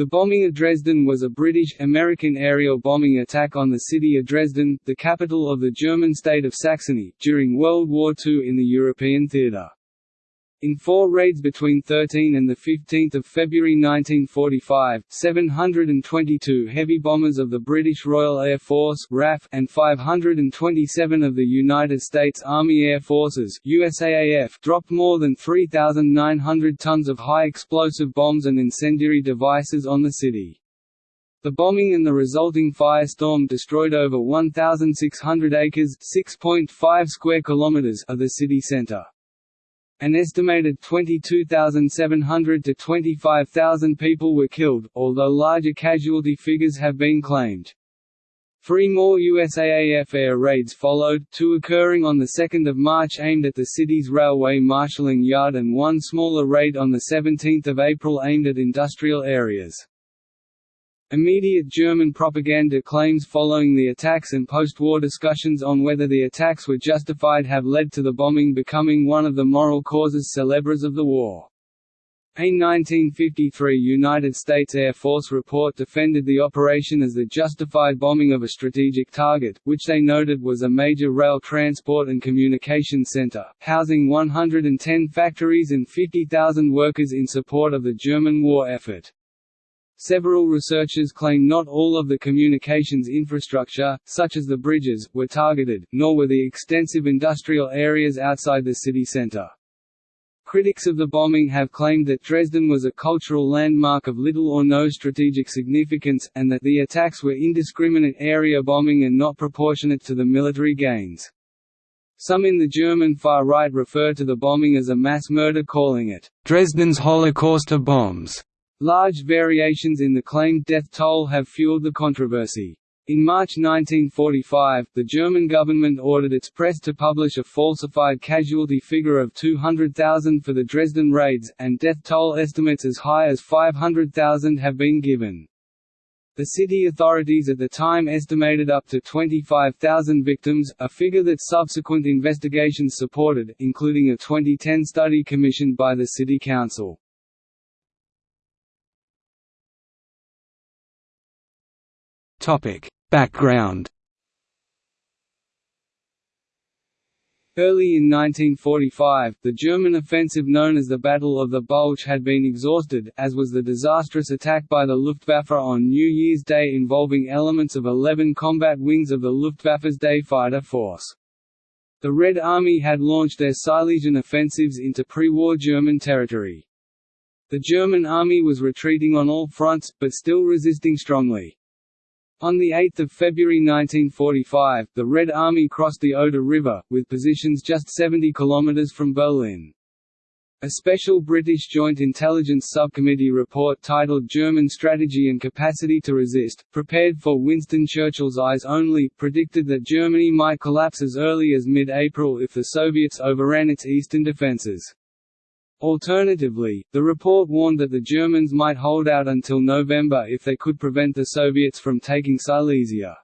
The bombing of Dresden was a British-American aerial bombing attack on the city of Dresden, the capital of the German state of Saxony, during World War II in the European theatre. In four raids between 13 and 15 February 1945, 722 heavy bombers of the British Royal Air Force RAF and 527 of the United States Army Air Forces USAAF dropped more than 3,900 tons of high-explosive bombs and incendiary devices on the city. The bombing and the resulting firestorm destroyed over 1,600 acres (6.5 square kilometers) of the city center. An estimated 22,700 to 25,000 people were killed, although larger casualty figures have been claimed. Three more USAAF air raids followed, two occurring on 2 March aimed at the city's railway marshalling yard and one smaller raid on 17 April aimed at industrial areas. Immediate German propaganda claims following the attacks and post-war discussions on whether the attacks were justified have led to the bombing becoming one of the moral causes célèbres of the war. A 1953 United States Air Force report defended the operation as the justified bombing of a strategic target, which they noted was a major rail transport and communication center, housing 110 factories and 50,000 workers in support of the German war effort. Several researchers claim not all of the communications infrastructure, such as the bridges, were targeted, nor were the extensive industrial areas outside the city center. Critics of the bombing have claimed that Dresden was a cultural landmark of little or no strategic significance, and that the attacks were indiscriminate area bombing and not proportionate to the military gains. Some in the German far right refer to the bombing as a mass murder calling it, "...Dresden's Holocaust of bombs." Large variations in the claimed death toll have fueled the controversy. In March 1945, the German government ordered its press to publish a falsified casualty figure of 200,000 for the Dresden raids, and death toll estimates as high as 500,000 have been given. The city authorities at the time estimated up to 25,000 victims, a figure that subsequent investigations supported, including a 2010 study commissioned by the City Council. Topic: Background. Early in 1945, the German offensive known as the Battle of the Bulge had been exhausted, as was the disastrous attack by the Luftwaffe on New Year's Day involving elements of 11 combat wings of the Luftwaffe's Day Fighter Force. The Red Army had launched their Silesian offensives into pre-war German territory. The German army was retreating on all fronts, but still resisting strongly. On 8 February 1945, the Red Army crossed the Oder River, with positions just 70 kilometres from Berlin. A special British Joint Intelligence Subcommittee report titled German Strategy and Capacity to Resist, prepared for Winston Churchill's eyes only, predicted that Germany might collapse as early as mid-April if the Soviets overran its eastern defences. Alternatively, the report warned that the Germans might hold out until November if they could prevent the Soviets from taking Silesia.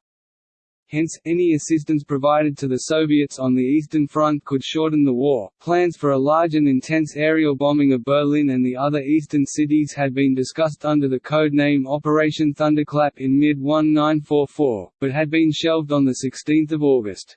Hence, any assistance provided to the Soviets on the Eastern Front could shorten the war. Plans for a large and intense aerial bombing of Berlin and the other eastern cities had been discussed under the code name Operation Thunderclap in mid 1944, but had been shelved on 16 August.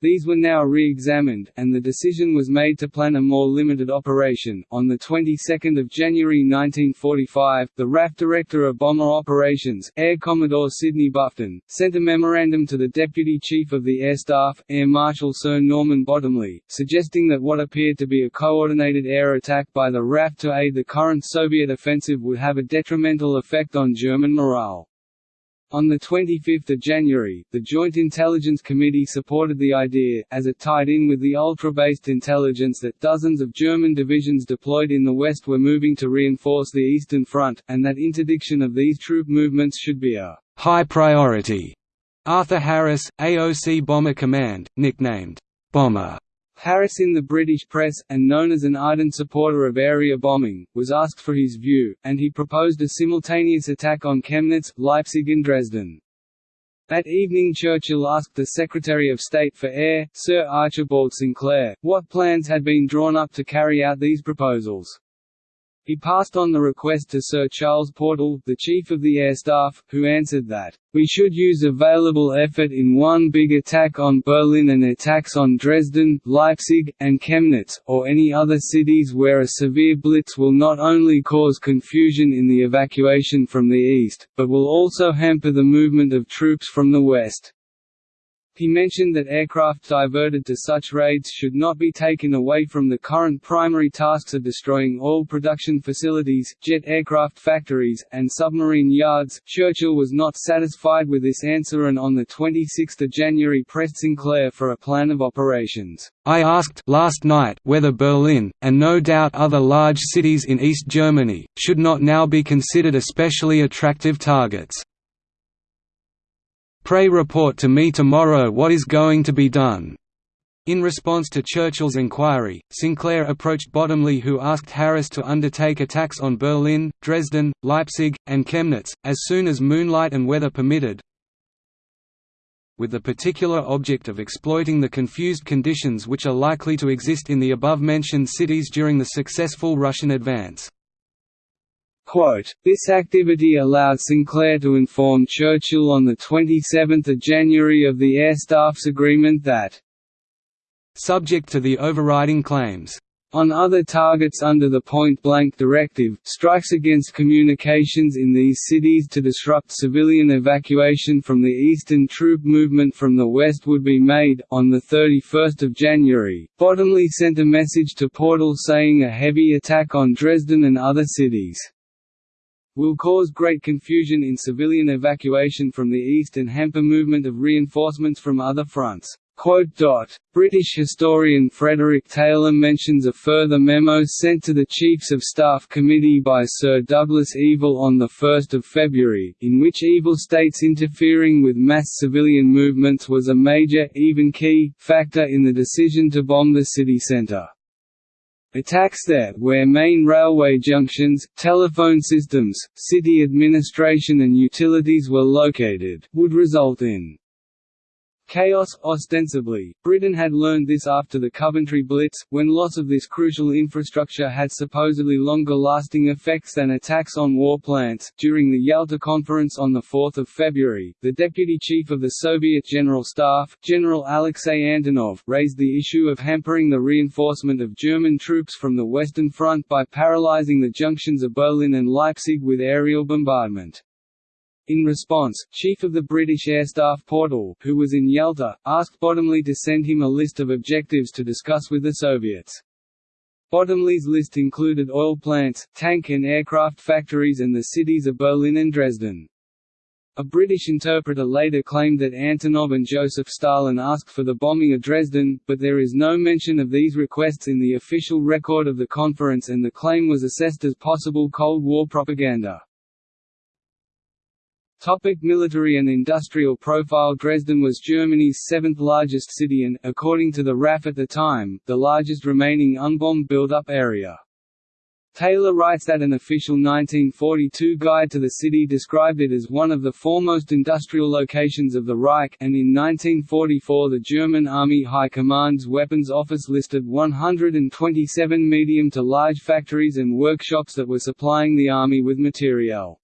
These were now re-examined, and the decision was made to plan a more limited operation. On the 22nd of January 1945, the RAF Director of Bomber Operations, Air Commodore Sidney Bufton, sent a memorandum to the Deputy Chief of the Air Staff, Air Marshal Sir Norman Bottomley, suggesting that what appeared to be a coordinated air attack by the RAF to aid the current Soviet offensive would have a detrimental effect on German morale. On 25 January, the Joint Intelligence Committee supported the idea, as it tied in with the ultra-based intelligence that dozens of German divisions deployed in the West were moving to reinforce the Eastern Front, and that interdiction of these troop movements should be a «high priority». Arthur Harris, AOC Bomber Command, nicknamed «Bomber», Harris in the British press, and known as an ardent supporter of area bombing, was asked for his view, and he proposed a simultaneous attack on Chemnitz, Leipzig and Dresden. That evening Churchill asked the Secretary of State for Air, Sir Archibald Sinclair, what plans had been drawn up to carry out these proposals. He passed on the request to Sir Charles Portal, the Chief of the Air Staff, who answered that, "...we should use available effort in one big attack on Berlin and attacks on Dresden, Leipzig, and Chemnitz, or any other cities where a severe blitz will not only cause confusion in the evacuation from the east, but will also hamper the movement of troops from the west." He mentioned that aircraft diverted to such raids should not be taken away from the current primary tasks of destroying oil production facilities, jet aircraft factories, and submarine yards. Churchill was not satisfied with this answer and on 26 January pressed Sinclair for a plan of operations. I asked last night whether Berlin, and no doubt other large cities in East Germany, should not now be considered especially attractive targets. Pray report to me tomorrow what is going to be done." In response to Churchill's inquiry, Sinclair approached Bottomley who asked Harris to undertake attacks on Berlin, Dresden, Leipzig, and Chemnitz, as soon as moonlight and weather permitted, with the particular object of exploiting the confused conditions which are likely to exist in the above-mentioned cities during the successful Russian advance. Quote, this activity allowed Sinclair to inform Churchill on 27 January of the Air Staff's agreement that subject to the overriding claims on other targets under the point-blank directive, strikes against communications in these cities to disrupt civilian evacuation from the eastern troop movement from the west would be made. On 31 January, Bottomley sent a message to Portal saying a heavy attack on Dresden and other cities will cause great confusion in civilian evacuation from the east and hamper movement of reinforcements from other fronts. British historian Frederick Taylor mentions a further memo sent to the Chiefs of Staff Committee by Sir Douglas Evill on 1 February, in which Evill states interfering with mass civilian movements was a major, even key, factor in the decision to bomb the city centre. Attacks there, where main railway junctions, telephone systems, city administration and utilities were located, would result in Chaos, ostensibly, Britain had learned this after the Coventry Blitz, when loss of this crucial infrastructure had supposedly longer-lasting effects than attacks on war plants. During the Yalta Conference on 4 February, the Deputy Chief of the Soviet General Staff, General Alexei Antonov, raised the issue of hampering the reinforcement of German troops from the Western Front by paralyzing the junctions of Berlin and Leipzig with aerial bombardment. In response, Chief of the British Air Staff Portal, who was in Yalta, asked Bottomley to send him a list of objectives to discuss with the Soviets. Bottomley's list included oil plants, tank and aircraft factories and the cities of Berlin and Dresden. A British interpreter later claimed that Antonov and Joseph Stalin asked for the bombing of Dresden, but there is no mention of these requests in the official record of the conference and the claim was assessed as possible Cold War propaganda. Topic military and industrial profile Dresden was Germany's seventh largest city and, according to the RAF at the time, the largest remaining unbombed build-up area. Taylor writes that an official 1942 guide to the city described it as one of the foremost industrial locations of the Reich and in 1944 the German Army High Command's Weapons Office listed 127 medium to large factories and workshops that were supplying the Army with materiel.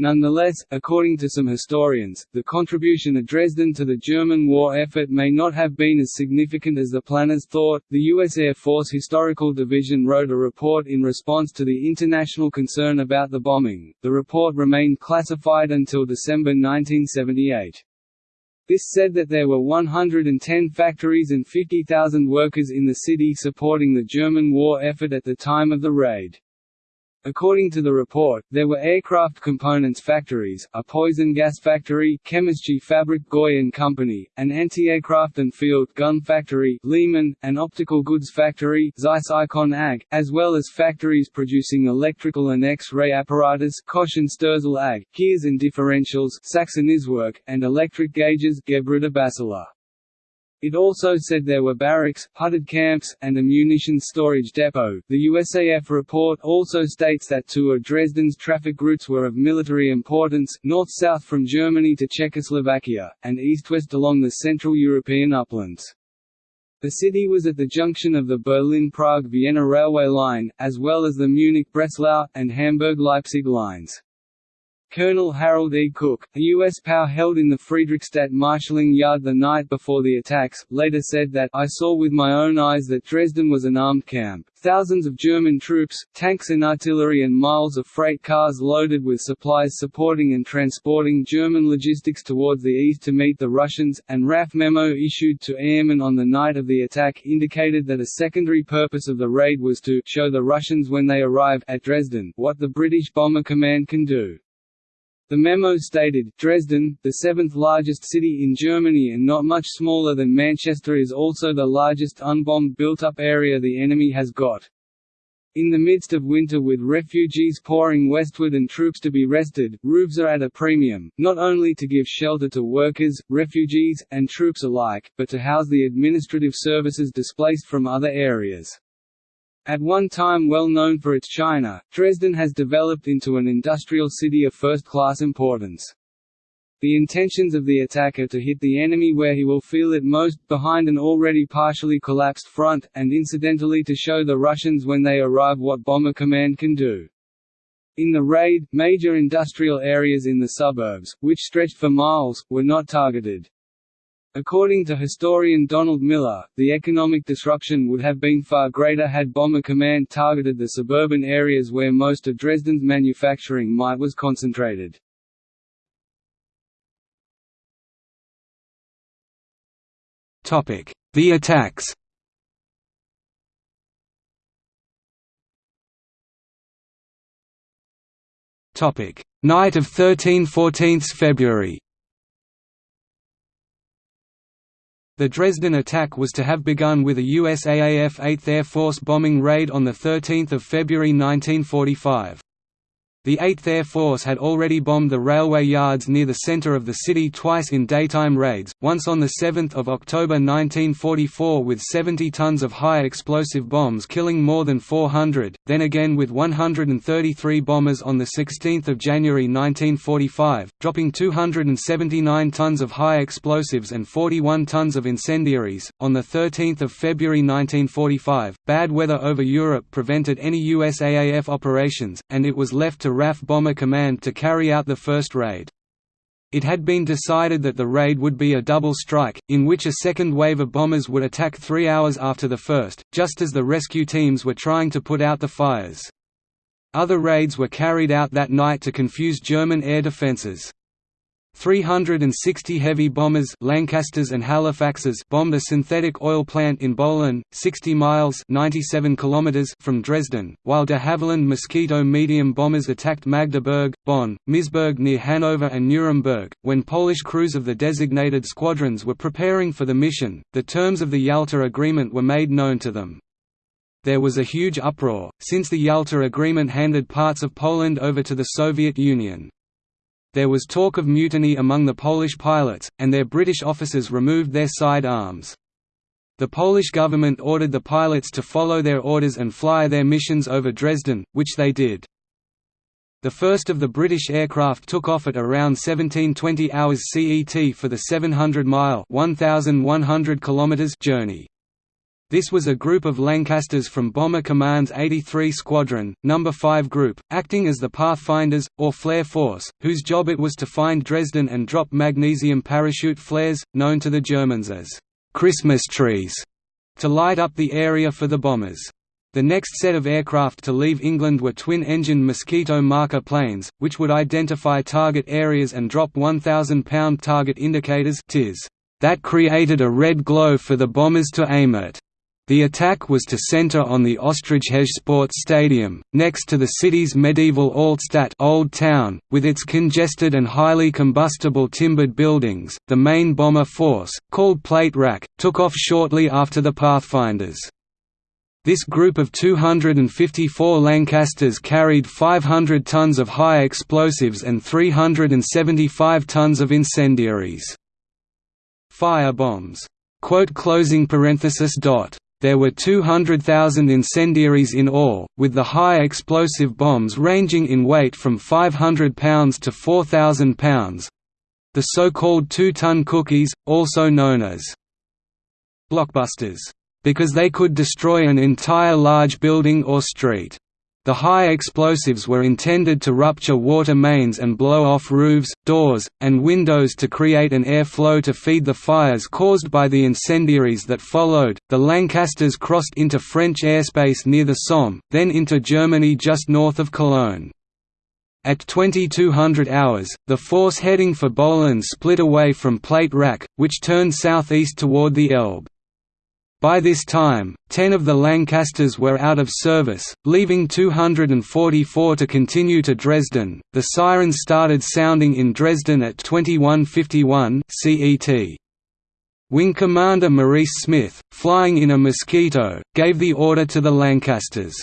Nonetheless, according to some historians, the contribution of Dresden to the German war effort may not have been as significant as the planners thought. The U.S. Air Force Historical Division wrote a report in response to the international concern about the bombing. The report remained classified until December 1978. This said that there were 110 factories and 50,000 workers in the city supporting the German war effort at the time of the raid. According to the report, there were aircraft components factories, a poison gas factory Chemische Fabrik Goy and Company, an anti-aircraft and field gun factory Lehmann, an optical goods factory Zeiss Ikon AG, as well as factories producing electrical and X-ray apparatus Koch and Sterzel AG, gears and differentials Sachsen-Iswerk, and electric gauges Gebrüder Basler. It also said there were barracks, hutted camps, and a munitions storage depot. The USAF report also states that two of Dresden's traffic routes were of military importance, north-south from Germany to Czechoslovakia, and east-west along the Central European uplands. The city was at the junction of the Berlin-Prague-Vienna railway line, as well as the Munich-Breslau, and Hamburg-Leipzig lines. Colonel Harold E. Cook, a U.S. POW held in the Friedrichstadt marshalling yard the night before the attacks, later said that, I saw with my own eyes that Dresden was an armed camp. Thousands of German troops, tanks and artillery and miles of freight cars loaded with supplies supporting and transporting German logistics towards the east to meet the Russians, and RAF memo issued to airmen on the night of the attack indicated that a secondary purpose of the raid was to show the Russians when they arrive at Dresden what the British Bomber Command can do. The memo stated, Dresden, the seventh largest city in Germany and not much smaller than Manchester is also the largest unbombed built-up area the enemy has got. In the midst of winter with refugees pouring westward and troops to be rested, roofs are at a premium, not only to give shelter to workers, refugees, and troops alike, but to house the administrative services displaced from other areas. At one time well known for its china, Dresden has developed into an industrial city of first-class importance. The intentions of the attacker to hit the enemy where he will feel it most, behind an already partially collapsed front, and incidentally to show the Russians when they arrive what Bomber Command can do. In the raid, major industrial areas in the suburbs, which stretched for miles, were not targeted. According to historian Donald Miller, the economic disruption would have been far greater had Bomber Command targeted the suburban areas where most of Dresden's manufacturing might was concentrated. The attacks. Night of 13–14 February The Dresden attack was to have begun with a USAAF 8th Air Force bombing raid on 13 February 1945. The 8th Air Force had already bombed the railway yards near the center of the city twice in daytime raids, once on 7 October 1944 with 70 tons of high explosive bombs killing more than 400, then again with 133 bombers on 16 January 1945, dropping 279 tons of high explosives and 41 tons of incendiaries. On 13 February 1945, bad weather over Europe prevented any USAAF operations, and it was left to RAF Bomber Command to carry out the first raid. It had been decided that the raid would be a double strike, in which a second wave of bombers would attack three hours after the first, just as the rescue teams were trying to put out the fires. Other raids were carried out that night to confuse German air defences. 360 heavy bombers Lancasters and Halifaxes bombed a synthetic oil plant in Böhlen, 60 miles 97 kilometers from Dresden, while de Havilland Mosquito medium bombers attacked Magdeburg, Bonn, Misburg near Hanover and Nuremberg. When Polish crews of the designated squadrons were preparing for the mission, the terms of the Yalta Agreement were made known to them. There was a huge uproar, since the Yalta Agreement handed parts of Poland over to the Soviet Union. There was talk of mutiny among the Polish pilots, and their British officers removed their side arms. The Polish government ordered the pilots to follow their orders and fly their missions over Dresden, which they did. The first of the British aircraft took off at around 1720 hours CET for the 700-mile journey. This was a group of Lancasters from Bomber Command's 83 Squadron, No. 5 Group, acting as the Pathfinders, or Flare Force, whose job it was to find Dresden and drop magnesium parachute flares, known to the Germans as «Christmas trees», to light up the area for the bombers. The next set of aircraft to leave England were twin-engine Mosquito marker planes, which would identify target areas and drop 1,000-pound target indicators that created a red glow for the bombers to aim at. The attack was to center on the Ostragehege Sports Stadium, next to the city's medieval Altstadt Old Town, with its congested and highly combustible timbered buildings. The main bomber force, called Plate Rack, took off shortly after the Pathfinders. This group of 254 Lancasters carried 500 tons of high explosives and 375 tons of incendiaries. Fire bombs. Quote closing parenthesis dot there were 200,000 incendiaries in all, with the high explosive bombs ranging in weight from 500 pounds to 4,000 pounds. The so-called two-ton cookies, also known as blockbusters, because they could destroy an entire large building or street. The high explosives were intended to rupture water mains and blow off roofs, doors, and windows to create an air flow to feed the fires caused by the incendiaries that followed. The Lancasters crossed into French airspace near the Somme, then into Germany just north of Cologne. At 2200 hours, the force heading for Böhlen split away from Plate Rack, which turned southeast toward the Elbe. By this time, ten of the Lancasters were out of service, leaving 244 to continue to Dresden. The sirens started sounding in Dresden at 2151 CET. Wing Commander Maurice Smith, flying in a Mosquito, gave the order to the Lancasters.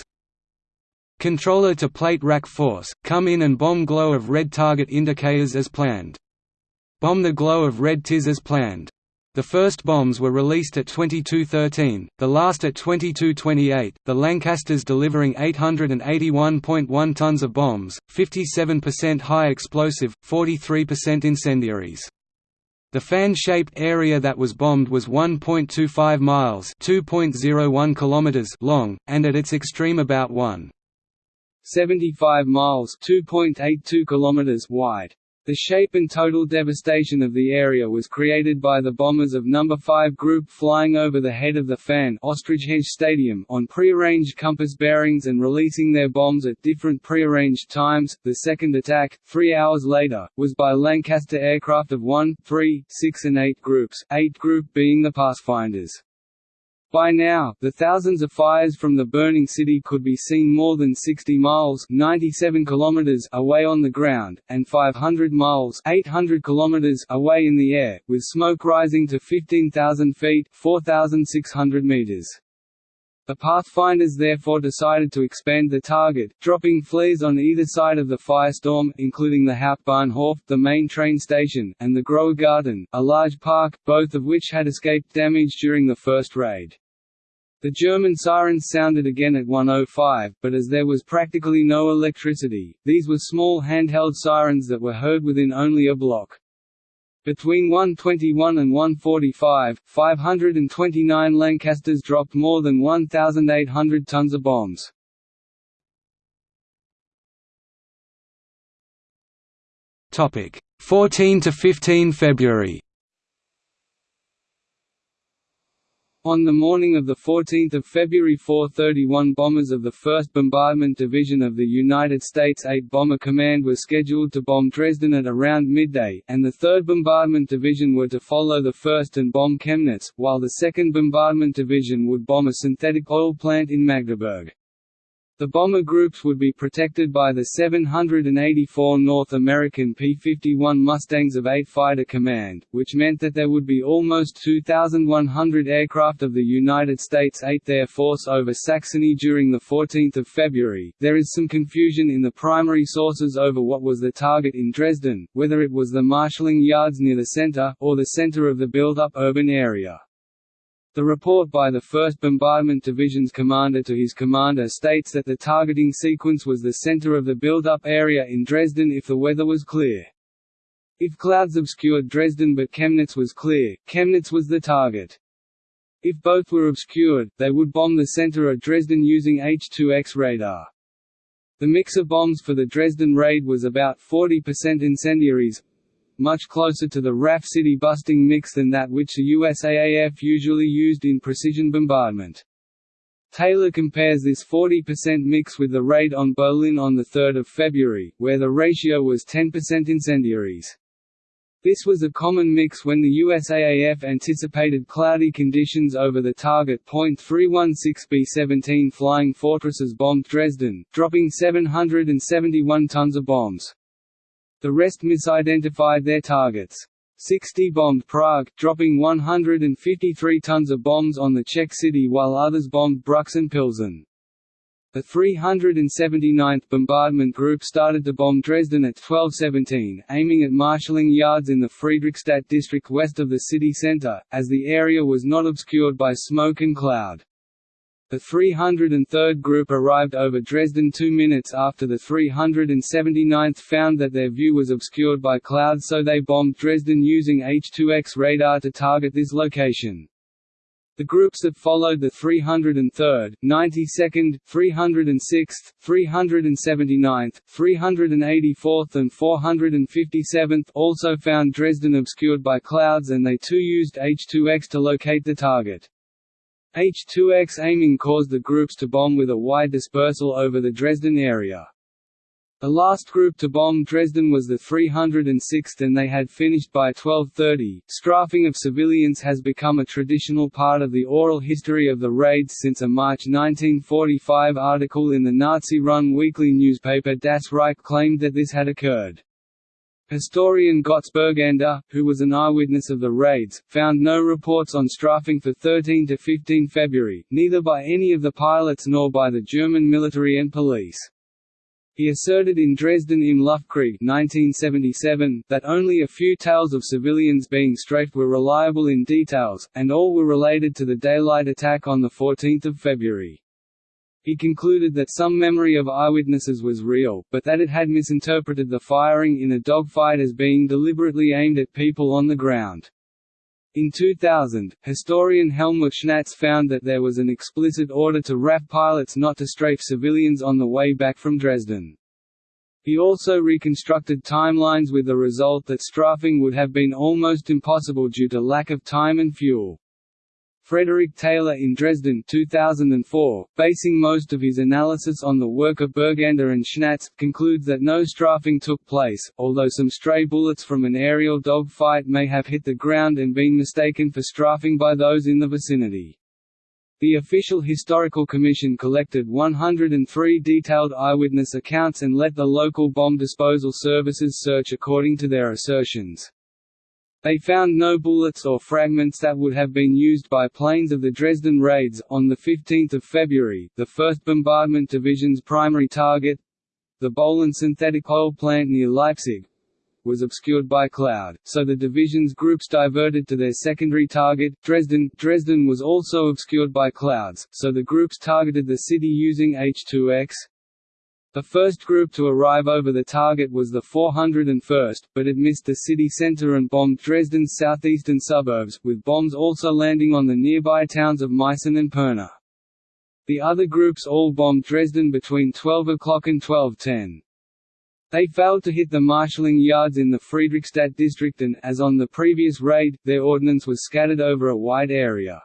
Controller to plate rack force, come in and bomb glow of red target indicators as planned. Bomb the glow of red TIS as planned. The first bombs were released at 2213, the last at 2228, the Lancasters delivering 881.1 tons of bombs, 57% high explosive, 43% incendiaries. The fan-shaped area that was bombed was 1.25 miles (2.01 kilometers) long, and at its extreme about 1.75 miles (2.82 kilometers) wide. The shape and total devastation of the area was created by the bombers of No. 5 Group flying over the head of the fan Ostragehege Stadium on prearranged compass bearings and releasing their bombs at different prearranged times. The second attack, three hours later, was by Lancaster aircraft of 1, 3, 6 and 8 groups, 8 group being the Pathfinders. By now, the thousands of fires from the burning city could be seen more than 60 miles 97 kilometers away on the ground, and 500 miles 800 kilometers away in the air, with smoke rising to 15,000 feet 4,600 meters. The Pathfinders therefore decided to expand the target, dropping flares on either side of the firestorm, including the Hauptbahnhof, the main train station, and the Großer Garten, a large park, both of which had escaped damage during the first raid. The German sirens sounded again at 105, but as there was practically no electricity, these were small handheld sirens that were heard within only a block. Between 121 and 145, 529 Lancasters dropped more than 1,800 tons of bombs. Topic 14 to 15 February. On the morning of 14 February 431 bombers of the 1st Bombardment Division of the United States 8 Bomber Command were scheduled to bomb Dresden at around midday, and the 3rd Bombardment Division were to follow the 1st and bomb Chemnitz, while the 2nd Bombardment Division would bomb a synthetic oil plant in Magdeburg. The bomber groups would be protected by the 784 North American P-51 Mustangs of 8 Fighter Command, which meant that there would be almost 2,100 aircraft of the United States 8th Air Force over Saxony during 14 February. There is some confusion in the primary sources over what was the target in Dresden, whether it was the marshalling yards near the center, or the center of the built-up urban area. The report by the 1st Bombardment Division's commander to his commander states that the targeting sequence was the center of the build-up area in Dresden if the weather was clear. If clouds obscured Dresden but Chemnitz was clear, Chemnitz was the target. If both were obscured, they would bomb the center of Dresden using H-2X radar. The mix of bombs for the Dresden raid was about 40% incendiaries, much closer to the RAF city busting mix than that which the USAAF usually used in precision bombardment. Taylor compares this 40% mix with the raid on Berlin on 3 February, where the ratio was 10% incendiaries. This was a common mix when the USAAF anticipated cloudy conditions over the target. 316 B-17 Flying Fortresses bombed Dresden, dropping 771 tons of bombs. The rest misidentified their targets. 60 bombed Prague, dropping 153 tons of bombs on the Czech city while others bombed Brüx and Pilsen. The 379th Bombardment Group started to bomb Dresden at 1217, aiming at marshalling yards in the Friedrichstadt district west of the city centre, as the area was not obscured by smoke and cloud. The 303rd Group arrived over Dresden two minutes after the 379th found that their view was obscured by clouds so they bombed Dresden using H-2X radar to target this location. The groups that followed the 303rd, 92nd, 306th, 379th, 384th and 457th also found Dresden obscured by clouds and they too used H-2X to locate the target. H-2X aiming caused the groups to bomb with a wide dispersal over the Dresden area. The last group to bomb Dresden was the 306th and they had finished by 1230. Strafing of civilians has become a traditional part of the oral history of the raids since a March 1945 article in the Nazi-run weekly newspaper Das Reich claimed that this had occurred. Historian Götz Bergander, who was an eyewitness of the raids, found no reports on strafing for 13 to 15 February, neither by any of the pilots nor by the German military and police. He asserted in Dresden im Luftkrieg 1977 that only a few tales of civilians being strafed were reliable in details, and all were related to the daylight attack on 14 February. He concluded that some memory of eyewitnesses was real, but that it had misinterpreted the firing in a dogfight as being deliberately aimed at people on the ground. In 2000, historian Helmut Schnatz found that there was an explicit order to RAF pilots not to strafe civilians on the way back from Dresden. He also reconstructed timelines with the result that strafing would have been almost impossible due to lack of time and fuel. Frederick Taylor in Dresden 2004, basing most of his analysis on the work of Bergander and Schnatz, concludes that no strafing took place, although some stray bullets from an aerial dogfight may have hit the ground and been mistaken for strafing by those in the vicinity. The official historical commission collected 103 detailed eyewitness accounts and let the local bomb disposal services search according to their assertions. They found no bullets or fragments that would have been used by planes of the Dresden raids. On 15 February, the 1st Bombardment Division's primary target the Böhlen synthetic oil plant near Leipzig was obscured by cloud, so the division's groups diverted to their secondary target, Dresden. Dresden was also obscured by clouds, so the groups targeted the city using H-2X, the first group to arrive over the target was the 401st, but it missed the city centre and bombed Dresden's southeastern suburbs, with bombs also landing on the nearby towns of Meissen and Pirna. The other groups all bombed Dresden between 12 o'clock and 12.10. They failed to hit the marshalling yards in the Friedrichstadt district and, as on the previous raid, their ordnance was scattered over a wide area.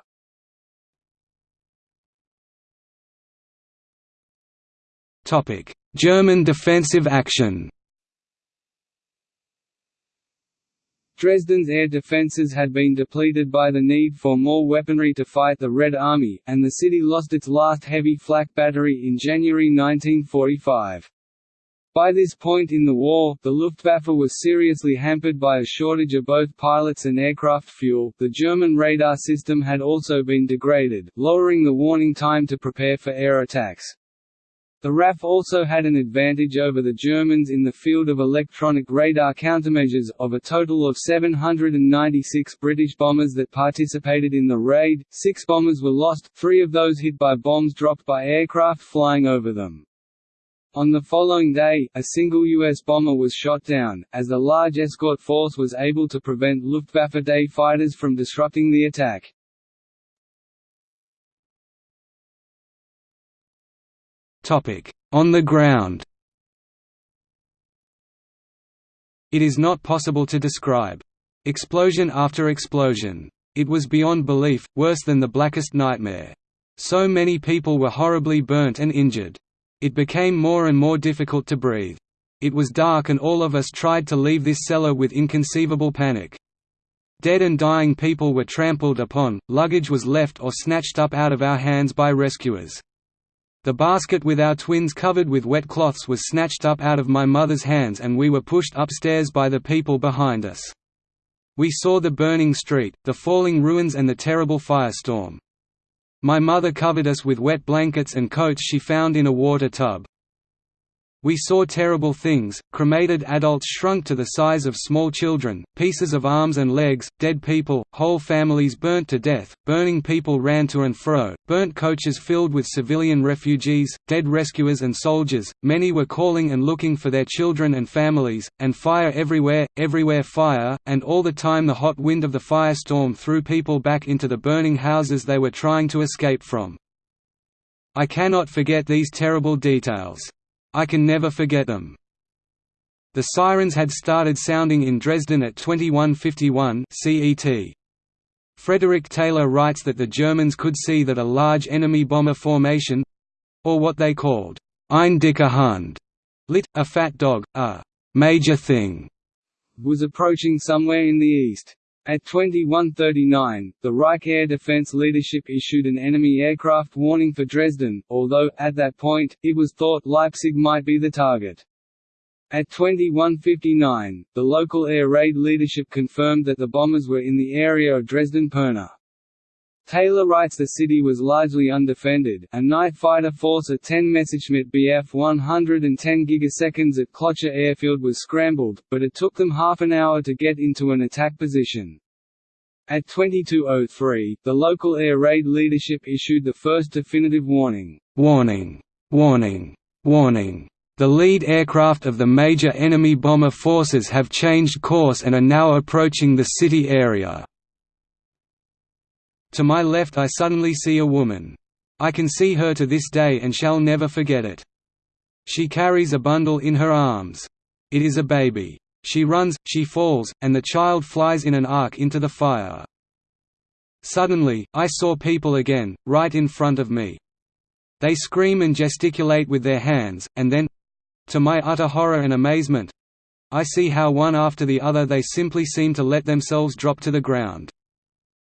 German defensive action Dresden's air defences had been depleted by the need for more weaponry to fight the Red Army, and the city lost its last heavy flak battery in January 1945. By this point in the war, the Luftwaffe was seriously hampered by a shortage of both pilots and aircraft fuel. The German radar system had also been degraded, lowering the warning time to prepare for air attacks. The RAF also had an advantage over the Germans in the field of electronic radar countermeasures. Of a total of 796 British bombers that participated in the raid, six bombers were lost, three of those hit by bombs dropped by aircraft flying over them. On the following day, a single U.S. bomber was shot down, as the large escort force was able to prevent Luftwaffe day fighters from disrupting the attack. On the ground It is not possible to describe. Explosion after explosion. It was beyond belief, worse than the blackest nightmare. So many people were horribly burnt and injured. It became more and more difficult to breathe. It was dark and all of us tried to leave this cellar with inconceivable panic. Dead and dying people were trampled upon, luggage was left or snatched up out of our hands by rescuers. The basket with our twins covered with wet cloths was snatched up out of my mother's hands and we were pushed upstairs by the people behind us. We saw the burning street, the falling ruins and the terrible firestorm. My mother covered us with wet blankets and coats she found in a water tub. We saw terrible things, cremated adults shrunk to the size of small children, pieces of arms and legs, dead people, whole families burnt to death, burning people ran to and fro, burnt coaches filled with civilian refugees, dead rescuers and soldiers, many were calling and looking for their children and families, and fire everywhere, everywhere fire, and all the time the hot wind of the firestorm threw people back into the burning houses they were trying to escape from. I cannot forget these terrible details. I can never forget them. The sirens had started sounding in Dresden at 2151 CET. Frederick Taylor writes that the Germans could see that a large enemy bomber formation—or what they called ein dicker Hund, lit, a fat dog, a major thing, was approaching somewhere in the east. At 2139, the Reich Air Defense leadership issued an enemy aircraft warning for Dresden, although, at that point, it was thought Leipzig might be the target. At 2159, the local air raid leadership confirmed that the bombers were in the area of Dresden-Pirna. Taylor writes the city was largely undefended. A night fighter force of 10 Messerschmitt Bf 110 gigaseconds at Klotzsche Airfield was scrambled, but it took them half an hour to get into an attack position. At 2203, the local air raid leadership issued the first definitive warning. Warning! Warning! Warning! The lead aircraft of the major enemy bomber forces have changed course and are now approaching the city area. To my left I suddenly see a woman. I can see her to this day and shall never forget it. She carries a bundle in her arms. It is a baby. She runs, she falls, and the child flies in an arc into the fire. Suddenly, I saw people again, right in front of me. They scream and gesticulate with their hands, and then—to my utter horror and amazement—I see how one after the other they simply seem to let themselves drop to the ground.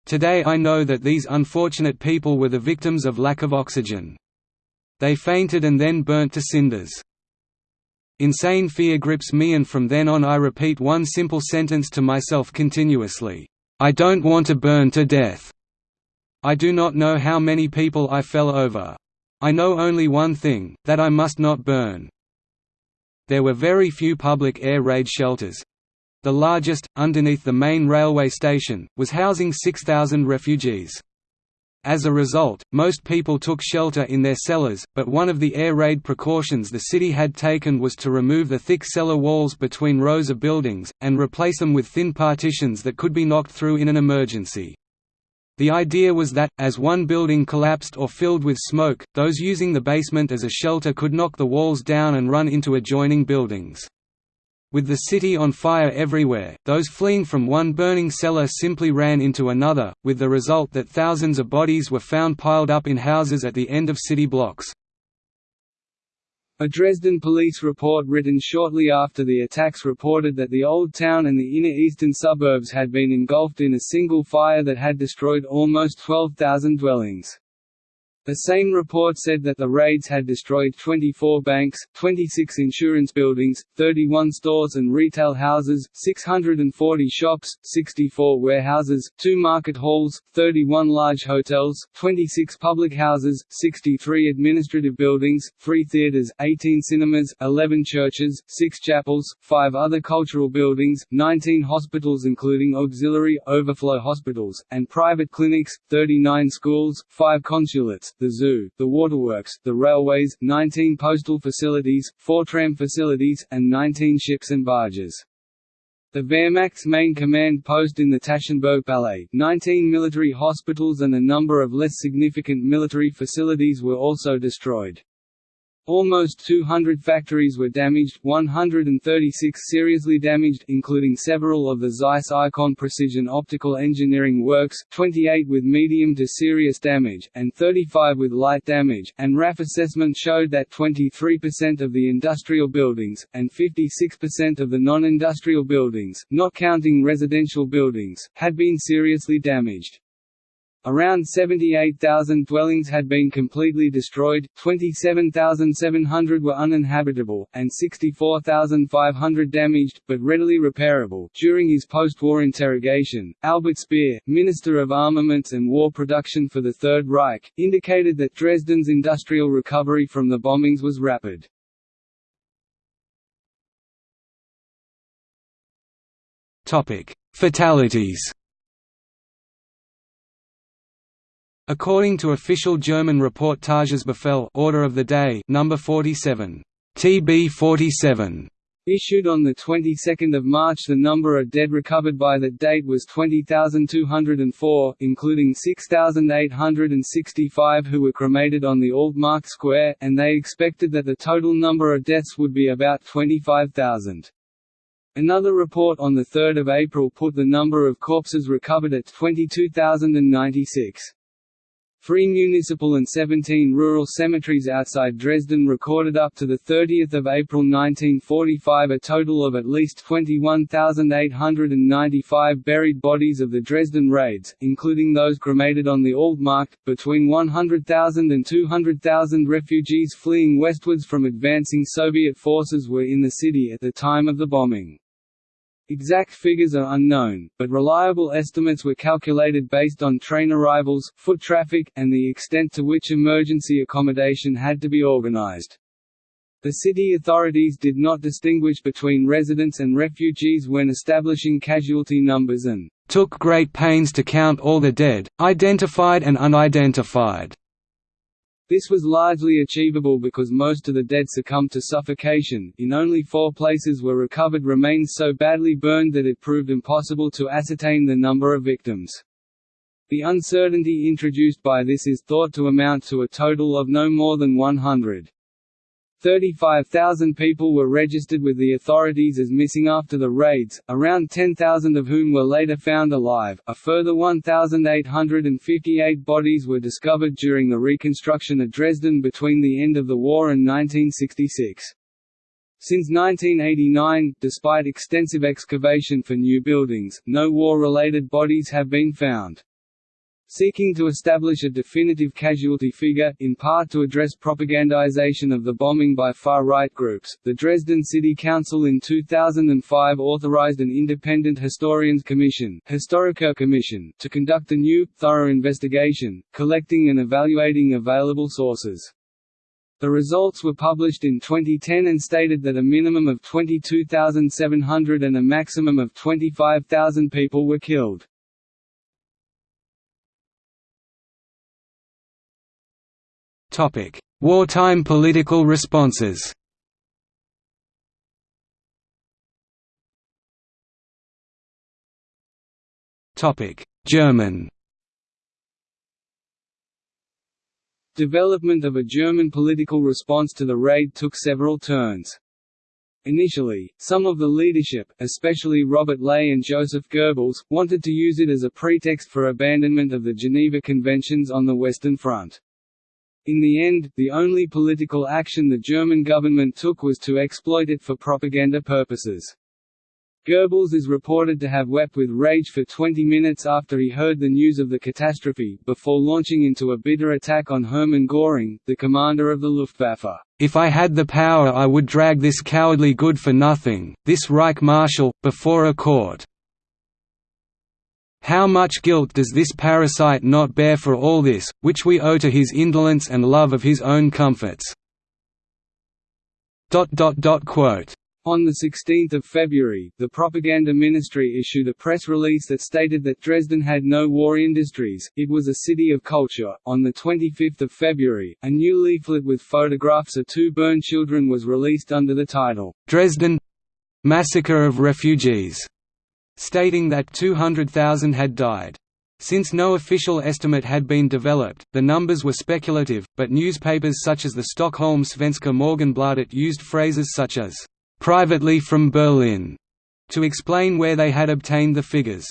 Today I know that these unfortunate people were the victims of lack of oxygen. They fainted and then burnt to cinders. Insane fear grips me and from then on I repeat one simple sentence to myself continuously, "'I don't want to burn to death'". I do not know how many people I fell over. I know only one thing, that I must not burn. There were very few public air raid shelters, the largest, underneath the main railway station, was housing 6,000 refugees. As a result, most people took shelter in their cellars, but one of the air raid precautions the city had taken was to remove the thick cellar walls between rows of buildings, and replace them with thin partitions that could be knocked through in an emergency. The idea was that, as one building collapsed or filled with smoke, those using the basement as a shelter could knock the walls down and run into adjoining buildings. With the city on fire everywhere, those fleeing from one burning cellar simply ran into another, with the result that thousands of bodies were found piled up in houses at the end of city blocks. A Dresden police report written shortly after the attacks reported that the Old Town and the inner eastern suburbs had been engulfed in a single fire that had destroyed almost 12,000 dwellings. The same report said that the raids had destroyed 24 banks, 26 insurance buildings, 31 stores and retail houses, 640 shops, 64 warehouses, 2 market halls, 31 large hotels, 26 public houses, 63 administrative buildings, 3 theaters, 18 cinemas, 11 churches, 6 chapels, 5 other cultural buildings, 19 hospitals including auxiliary, overflow hospitals, and private clinics, 39 schools, 5 consulates, the zoo, the waterworks, the railways, 19 postal facilities, 4 tram facilities, and 19 ships and barges. The Wehrmacht's main command post in the Taschenberg Palais, 19 military hospitals and a number of less significant military facilities were also destroyed. Almost 200 factories were damaged, 136 seriously damaged including several of the Zeiss Ikon Precision Optical Engineering Works, 28 with medium to serious damage, and 35 with light damage, and RAF assessment showed that 23% of the industrial buildings, and 56% of the non-industrial buildings, not counting residential buildings, had been seriously damaged. Around 78,000 dwellings had been completely destroyed, 27,700 were uninhabitable, and 64,500 damaged, but readily repairable. During his post war interrogation, Albert Speer, Minister of Armaments and War Production for the Third Reich, indicated that Dresden's industrial recovery from the bombings was rapid. Fatalities According to official German report Tagesbefehl Order of the Day number 47 TB 47 Issued on the 22nd of March the number of dead recovered by that date was 20,204, including 6,865 who were cremated on the Altmarkt Square, and they expected that the total number of deaths would be about 25,000. Another report on 3 April put the number of corpses recovered at 22,096. Three municipal and 17 rural cemeteries outside Dresden recorded up to 30 April 1945 a total of at least 21,895 buried bodies of the Dresden raids, including those cremated on the Altmarkt. Between 100,000 and 200,000 refugees fleeing westwards from advancing Soviet forces were in the city at the time of the bombing. Exact figures are unknown, but reliable estimates were calculated based on train arrivals, foot traffic, and the extent to which emergency accommodation had to be organized. The city authorities did not distinguish between residents and refugees when establishing casualty numbers and took great pains to count all the dead, identified and unidentified. This was largely achievable because most of the dead succumbed to suffocation. In only four places were recovered remains so badly burned that it proved impossible to ascertain the number of victims. The uncertainty introduced by this is thought to amount to a total of no more than 100. 35,000 people were registered with the authorities as missing after the raids, around 10,000 of whom were later found alive. A further 1,858 bodies were discovered during the reconstruction of Dresden between the end of the war and 1966. Since 1989, despite extensive excavation for new buildings, no war-related bodies have been found. Seeking to establish a definitive casualty figure, in part to address propagandization of the bombing by far-right groups, the Dresden City Council in 2005 authorized an independent historians commission, Historiker Commission to conduct a new, thorough investigation, collecting and evaluating available sources. The results were published in 2010 and stated that a minimum of 22,700 and a maximum of 25,000 people were killed. Topic: Wartime political responses. Topic: German. Development of a German political response to the raid took several turns. Initially, some of the leadership, especially Robert Ley and Joseph Goebbels, wanted to use it as a pretext for abandonment of the Geneva Conventions on the Western Front. In the end, the only political action the German government took was to exploit it for propaganda purposes. Goebbels is reported to have wept with rage for 20 minutes after he heard the news of the catastrophe, before launching into a bitter attack on Hermann Göring, the commander of the Luftwaffe. If I had the power I would drag this cowardly good-for-nothing, this Reich Marshal, before a court. How much guilt does this parasite not bear for all this, which we owe to his indolence and love of his own comforts?" On 16 February, the Propaganda Ministry issued a press release that stated that Dresden had no war industries, it was a city of culture. On 25 February, a new leaflet with photographs of two burned children was released under the title, Dresden Massacre of Refugees stating that 200,000 had died. Since no official estimate had been developed, the numbers were speculative, but newspapers such as the Stockholm Svenska Morgonbladet used phrases such as, "'privately from Berlin' to explain where they had obtained the figures.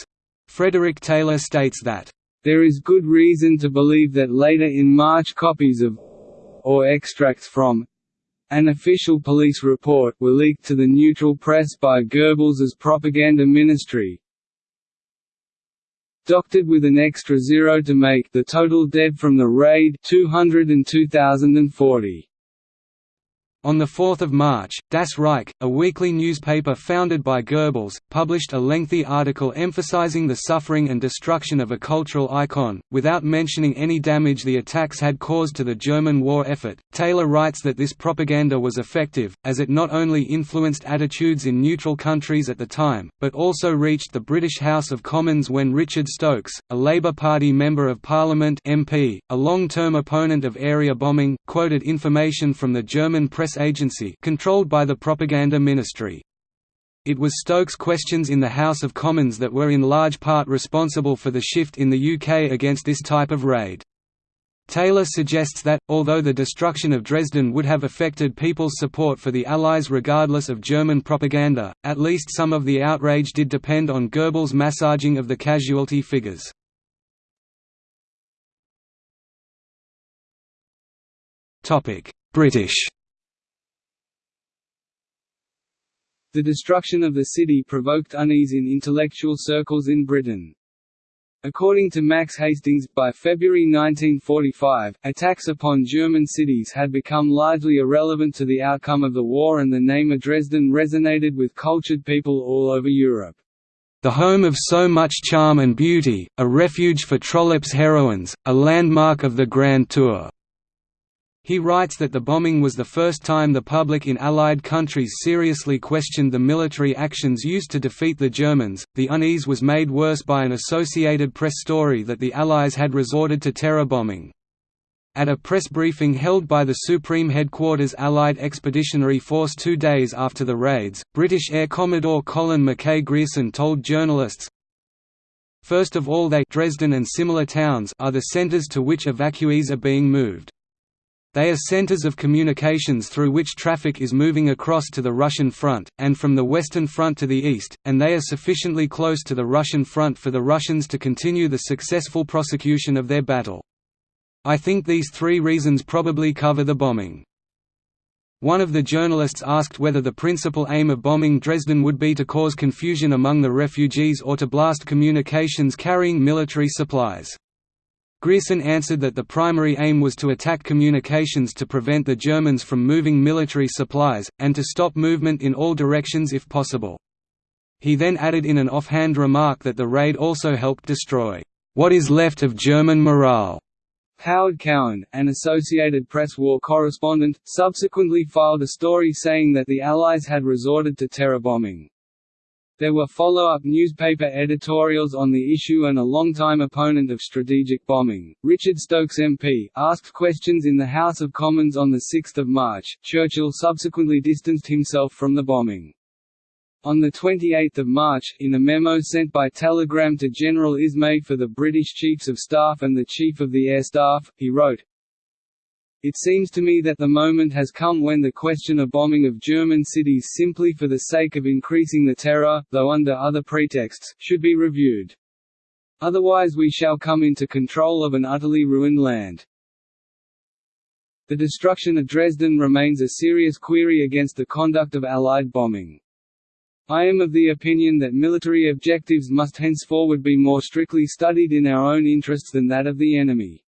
Frederick Taylor states that, "'There is good reason to believe that later in March copies of or extracts from an official police report were leaked to the neutral press by Goebbels's propaganda ministry, doctored with an extra zero to make the total dead from the raid 202,040. On 4 March, Das Reich, a weekly newspaper founded by Goebbels, published a lengthy article emphasizing the suffering and destruction of a cultural icon, without mentioning any damage the attacks had caused to the German war effort. Taylor writes that this propaganda was effective, as it not only influenced attitudes in neutral countries at the time, but also reached the British House of Commons when Richard Stokes, a Labour Party Member of Parliament MP, a long-term opponent of area bombing, quoted information from the German press press agency controlled by the propaganda ministry. It was Stokes' questions in the House of Commons that were in large part responsible for the shift in the UK against this type of raid. Taylor suggests that, although the destruction of Dresden would have affected people's support for the Allies regardless of German propaganda, at least some of the outrage did depend on Goebbels' massaging of the casualty figures. British The destruction of the city provoked unease in intellectual circles in Britain. According to Max Hastings, by February 1945, attacks upon German cities had become largely irrelevant to the outcome of the war and the name of Dresden resonated with cultured people all over Europe. The home of so much charm and beauty, a refuge for Trollope's heroines, a landmark of the Grand Tour. He writes that the bombing was the first time the public in Allied countries seriously questioned the military actions used to defeat the Germans. The unease was made worse by an Associated Press story that the Allies had resorted to terror bombing. At a press briefing held by the Supreme Headquarters Allied Expeditionary Force two days after the raids, British Air Commodore Colin Mackay Grierson told journalists, First of all they Dresden and similar towns are the centres to which evacuees are being moved. They are centers of communications through which traffic is moving across to the Russian front, and from the Western Front to the east, and they are sufficiently close to the Russian front for the Russians to continue the successful prosecution of their battle. I think these three reasons probably cover the bombing. One of the journalists asked whether the principal aim of bombing Dresden would be to cause confusion among the refugees or to blast communications carrying military supplies. Grierson answered that the primary aim was to attack communications to prevent the Germans from moving military supplies, and to stop movement in all directions if possible. He then added in an offhand remark that the raid also helped destroy, "...what is left of German morale." Howard Cowan, an Associated Press war correspondent, subsequently filed a story saying that the Allies had resorted to terror bombing. There were follow-up newspaper editorials on the issue and a longtime opponent of strategic bombing, Richard Stokes MP, asked questions in the House of Commons on 6 March. Churchill subsequently distanced himself from the bombing. On 28 March, in a memo sent by telegram to General Ismay for the British Chiefs of Staff and the Chief of the Air Staff, he wrote, it seems to me that the moment has come when the question of bombing of German cities simply for the sake of increasing the terror, though under other pretexts, should be reviewed. Otherwise we shall come into control of an utterly ruined land. The destruction of Dresden remains a serious query against the conduct of Allied bombing. I am of the opinion that military objectives must henceforward be more strictly studied in our own interests than that of the enemy.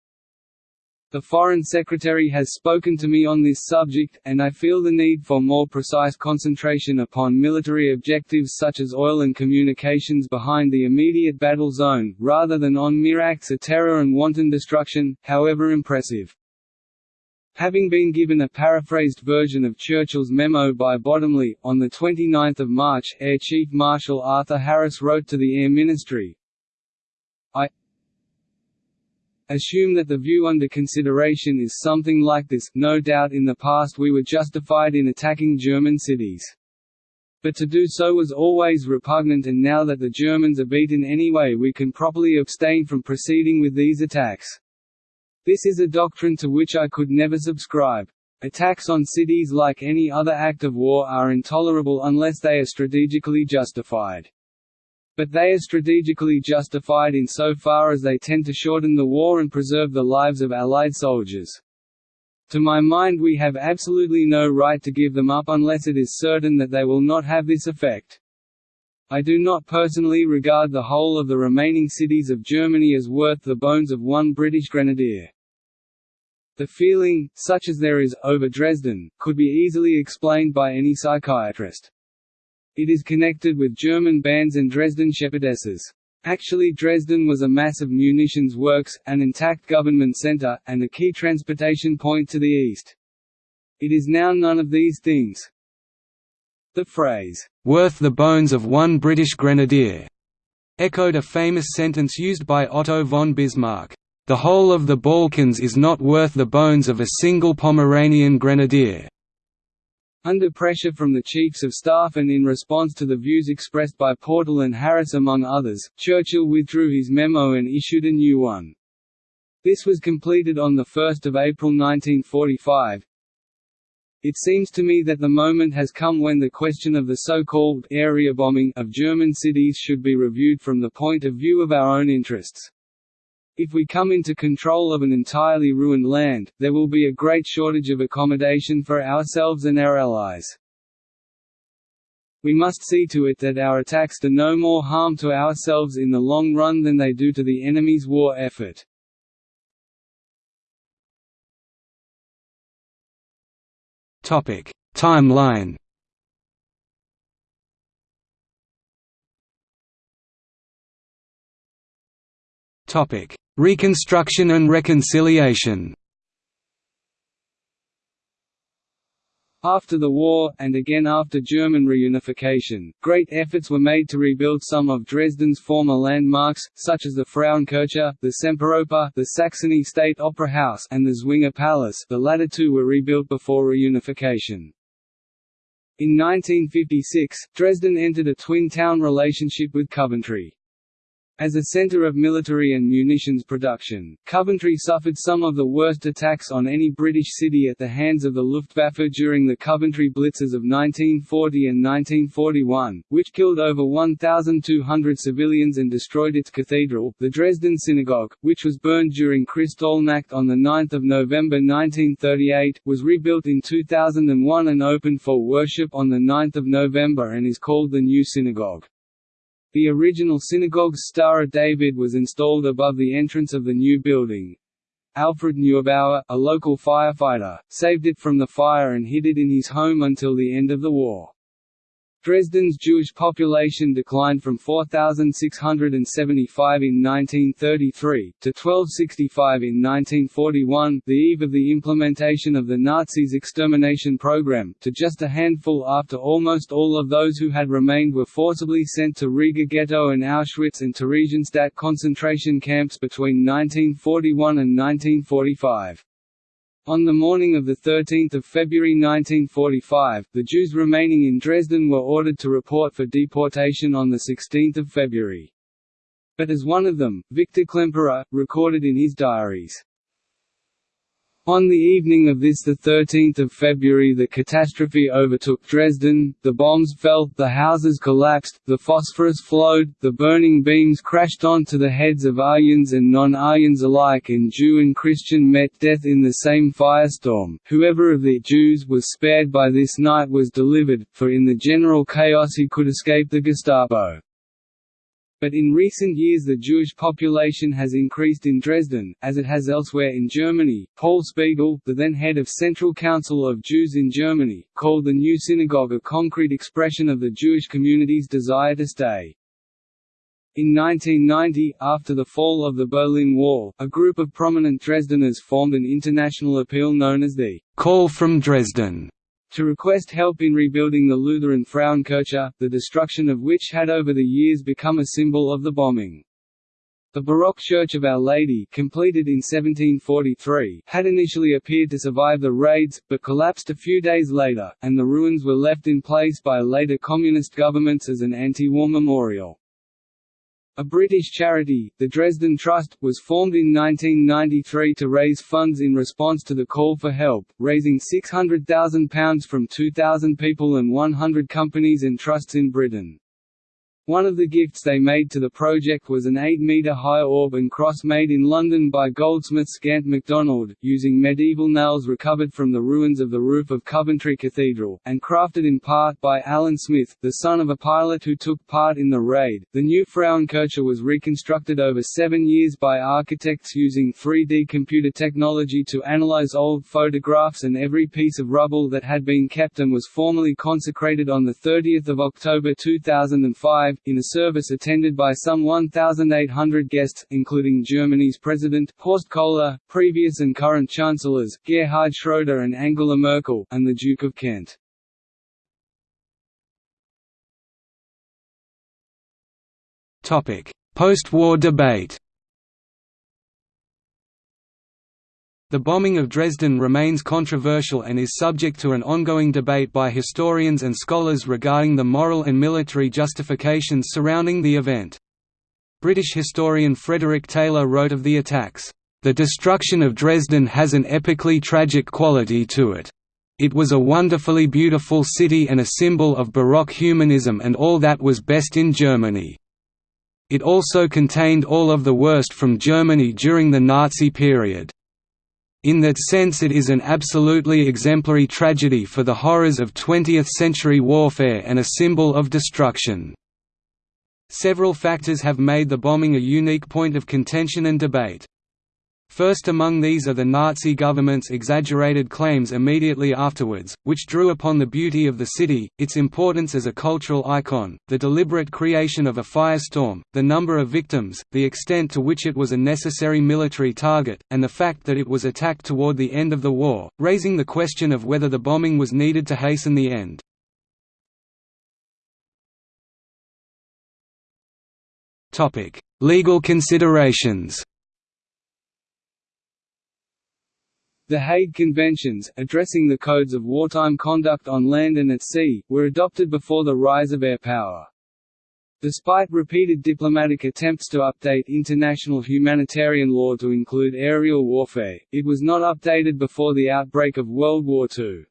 The Foreign Secretary has spoken to me on this subject, and I feel the need for more precise concentration upon military objectives such as oil and communications behind the immediate battle zone, rather than on mere acts of terror and wanton destruction, however impressive. Having been given a paraphrased version of Churchill's memo by Bottomley, on 29 March Air Chief Marshal Arthur Harris wrote to the Air Ministry, I Assume that the view under consideration is something like this, no doubt in the past we were justified in attacking German cities. But to do so was always repugnant and now that the Germans are beaten anyway we can properly abstain from proceeding with these attacks. This is a doctrine to which I could never subscribe. Attacks on cities like any other act of war are intolerable unless they are strategically justified but they are strategically justified in so far as they tend to shorten the war and preserve the lives of Allied soldiers. To my mind we have absolutely no right to give them up unless it is certain that they will not have this effect. I do not personally regard the whole of the remaining cities of Germany as worth the bones of one British grenadier. The feeling, such as there is, over Dresden, could be easily explained by any psychiatrist. It is connected with German bands and Dresden shepherdesses. Actually Dresden was a mass of munitions works, an intact government centre, and a key transportation point to the east. It is now none of these things. The phrase, "'worth the bones of one British grenadier' echoed a famous sentence used by Otto von Bismarck. The whole of the Balkans is not worth the bones of a single Pomeranian grenadier. Under pressure from the Chiefs of Staff and in response to the views expressed by Portal and Harris among others, Churchill withdrew his memo and issued a new one. This was completed on 1 April 1945. It seems to me that the moment has come when the question of the so-called area bombing of German cities should be reviewed from the point of view of our own interests. If we come into control of an entirely ruined land, there will be a great shortage of accommodation for ourselves and our allies. We must see to it that our attacks do no more harm to ourselves in the long run than they do to the enemy's war effort. Topic Timeline Topic: Reconstruction and reconciliation After the war, and again after German reunification, great efforts were made to rebuild some of Dresden's former landmarks, such as the Frauenkirche, the Semperoper, the Saxony State Opera House and the Zwinger Palace the latter two were rebuilt before reunification. In 1956, Dresden entered a twin-town relationship with Coventry. As a center of military and munitions production, Coventry suffered some of the worst attacks on any British city at the hands of the Luftwaffe during the Coventry Blitzes of 1940 and 1941, which killed over 1,200 civilians and destroyed its cathedral, the Dresden Synagogue, which was burned during Kristallnacht on 9 November 1938, was rebuilt in 2001 and opened for worship on 9 November and is called the New Synagogue. The original synagogue's Star of David was installed above the entrance of the new building. Alfred Neubauer, a local firefighter, saved it from the fire and hid it in his home until the end of the war. Dresden's Jewish population declined from 4,675 in 1933, to 1,265 in 1941 the eve of the implementation of the Nazis' extermination program, to just a handful after almost all of those who had remained were forcibly sent to Riga Ghetto and Auschwitz and Theresienstadt concentration camps between 1941 and 1945. On the morning of 13 February 1945, the Jews remaining in Dresden were ordered to report for deportation on 16 February. But as one of them, Victor Klemperer, recorded in his diaries, on the evening of this 13 February the catastrophe overtook Dresden, the bombs fell, the houses collapsed, the phosphorus flowed, the burning beams crashed onto the heads of Aryans and non-Aryans alike and Jew and Christian met death in the same firestorm. Whoever of the Jews was spared by this night was delivered, for in the general chaos he could escape the Gestapo. But in recent years the Jewish population has increased in Dresden, as it has elsewhere in Germany. Paul Spiegel, the then head of Central Council of Jews in Germany, called the new synagogue a concrete expression of the Jewish community's desire to stay. In 1990, after the fall of the Berlin Wall, a group of prominent Dresdeners formed an international appeal known as the Call from Dresden to request help in rebuilding the Lutheran Frauenkirche, the destruction of which had over the years become a symbol of the bombing. The Baroque Church of Our Lady completed in 1743 had initially appeared to survive the raids, but collapsed a few days later, and the ruins were left in place by later communist governments as an anti-war memorial. A British charity, the Dresden Trust, was formed in 1993 to raise funds in response to the call for help, raising £600,000 from 2,000 people and 100 companies and trusts in Britain. One of the gifts they made to the project was an 8-metre-high orb and cross made in London by goldsmith Grant MacDonald, using medieval nails recovered from the ruins of the roof of Coventry Cathedral, and crafted in part by Alan Smith, the son of a pilot who took part in the raid. The new Frauenkirche was reconstructed over seven years by architects using 3D computer technology to analyze old photographs and every piece of rubble that had been kept and was formally consecrated on 30 October 2005 in a service attended by some 1,800 guests, including Germany's President Horst Kohler, previous and current chancellors, Gerhard Schroeder and Angela Merkel, and the Duke of Kent. Post-war debate The bombing of Dresden remains controversial and is subject to an ongoing debate by historians and scholars regarding the moral and military justifications surrounding the event. British historian Frederick Taylor wrote of the attacks, "...the destruction of Dresden has an epically tragic quality to it. It was a wonderfully beautiful city and a symbol of Baroque humanism and all that was best in Germany. It also contained all of the worst from Germany during the Nazi period." In that sense it is an absolutely exemplary tragedy for the horrors of 20th-century warfare and a symbol of destruction. Several factors have made the bombing a unique point of contention and debate. First among these are the Nazi government's exaggerated claims immediately afterwards, which drew upon the beauty of the city, its importance as a cultural icon, the deliberate creation of a firestorm, the number of victims, the extent to which it was a necessary military target, and the fact that it was attacked toward the end of the war, raising the question of whether the bombing was needed to hasten the end. Legal considerations The Hague Conventions, addressing the codes of wartime conduct on land and at sea, were adopted before the rise of air power. Despite repeated diplomatic attempts to update international humanitarian law to include aerial warfare, it was not updated before the outbreak of World War II.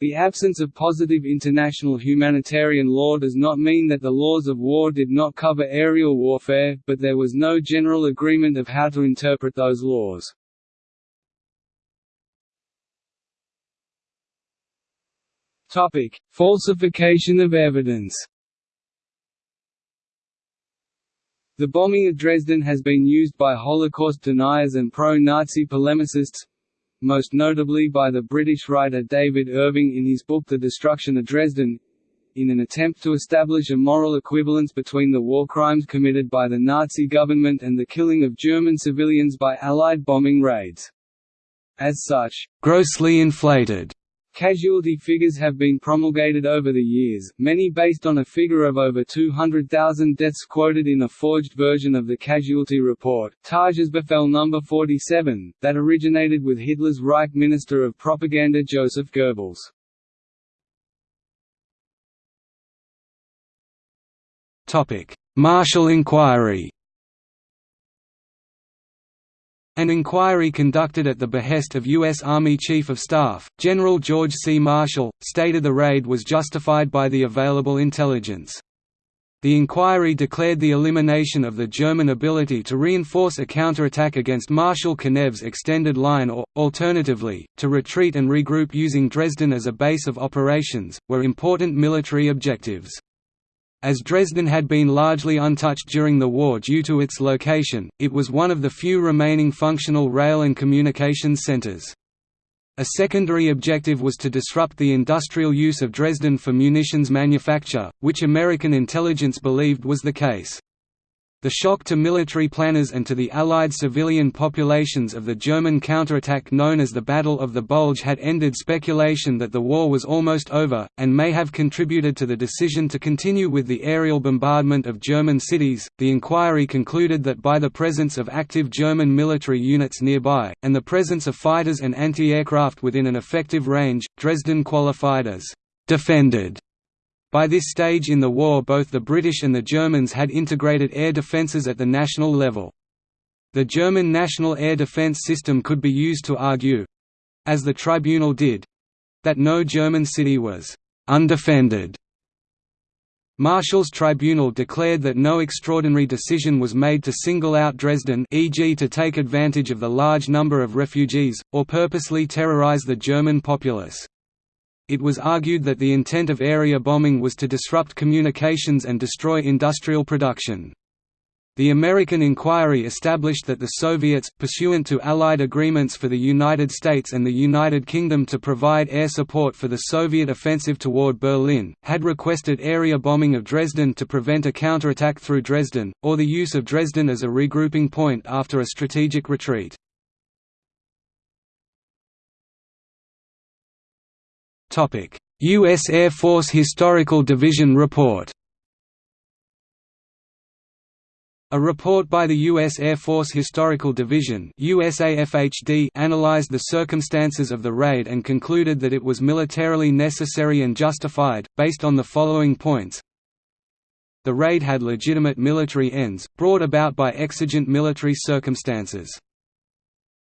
The absence of positive international humanitarian law does not mean that the laws of war did not cover aerial warfare, but there was no general agreement of how to interpret those laws. Topic: Falsification of evidence. The bombing of Dresden has been used by Holocaust deniers and pro-Nazi polemicists, most notably by the British writer David Irving in his book The Destruction of Dresden, in an attempt to establish a moral equivalence between the war crimes committed by the Nazi government and the killing of German civilians by Allied bombing raids. As such, grossly inflated Casualty figures have been promulgated over the years, many based on a figure of over 200,000 deaths quoted in a forged version of the casualty report, Tagesbefehl No. 47, that originated with Hitler's Reich Minister of Propaganda Joseph Goebbels. Marshall Inquiry an inquiry conducted at the behest of U.S. Army Chief of Staff, General George C. Marshall, stated the raid was justified by the available intelligence. The inquiry declared the elimination of the German ability to reinforce a counterattack against Marshal Konev's extended line or, alternatively, to retreat and regroup using Dresden as a base of operations, were important military objectives. As Dresden had been largely untouched during the war due to its location, it was one of the few remaining functional rail and communications centers. A secondary objective was to disrupt the industrial use of Dresden for munitions manufacture, which American intelligence believed was the case. The shock to military planners and to the Allied civilian populations of the German counterattack known as the Battle of the Bulge had ended speculation that the war was almost over, and may have contributed to the decision to continue with the aerial bombardment of German cities. The inquiry concluded that by the presence of active German military units nearby, and the presence of fighters and anti aircraft within an effective range, Dresden qualified as defended by this stage in the war both the British and the Germans had integrated air defences at the national level. The German national air defence system could be used to argue—as the tribunal did—that no German city was «undefended» Marshall's tribunal declared that no extraordinary decision was made to single out Dresden e.g. to take advantage of the large number of refugees, or purposely terrorize the German populace. It was argued that the intent of area bombing was to disrupt communications and destroy industrial production. The American inquiry established that the Soviets, pursuant to Allied agreements for the United States and the United Kingdom to provide air support for the Soviet offensive toward Berlin, had requested area bombing of Dresden to prevent a counterattack through Dresden, or the use of Dresden as a regrouping point after a strategic retreat. U.S. Air Force Historical Division report A report by the U.S. Air Force Historical Division USAFHD analyzed the circumstances of the raid and concluded that it was militarily necessary and justified, based on the following points. The raid had legitimate military ends, brought about by exigent military circumstances.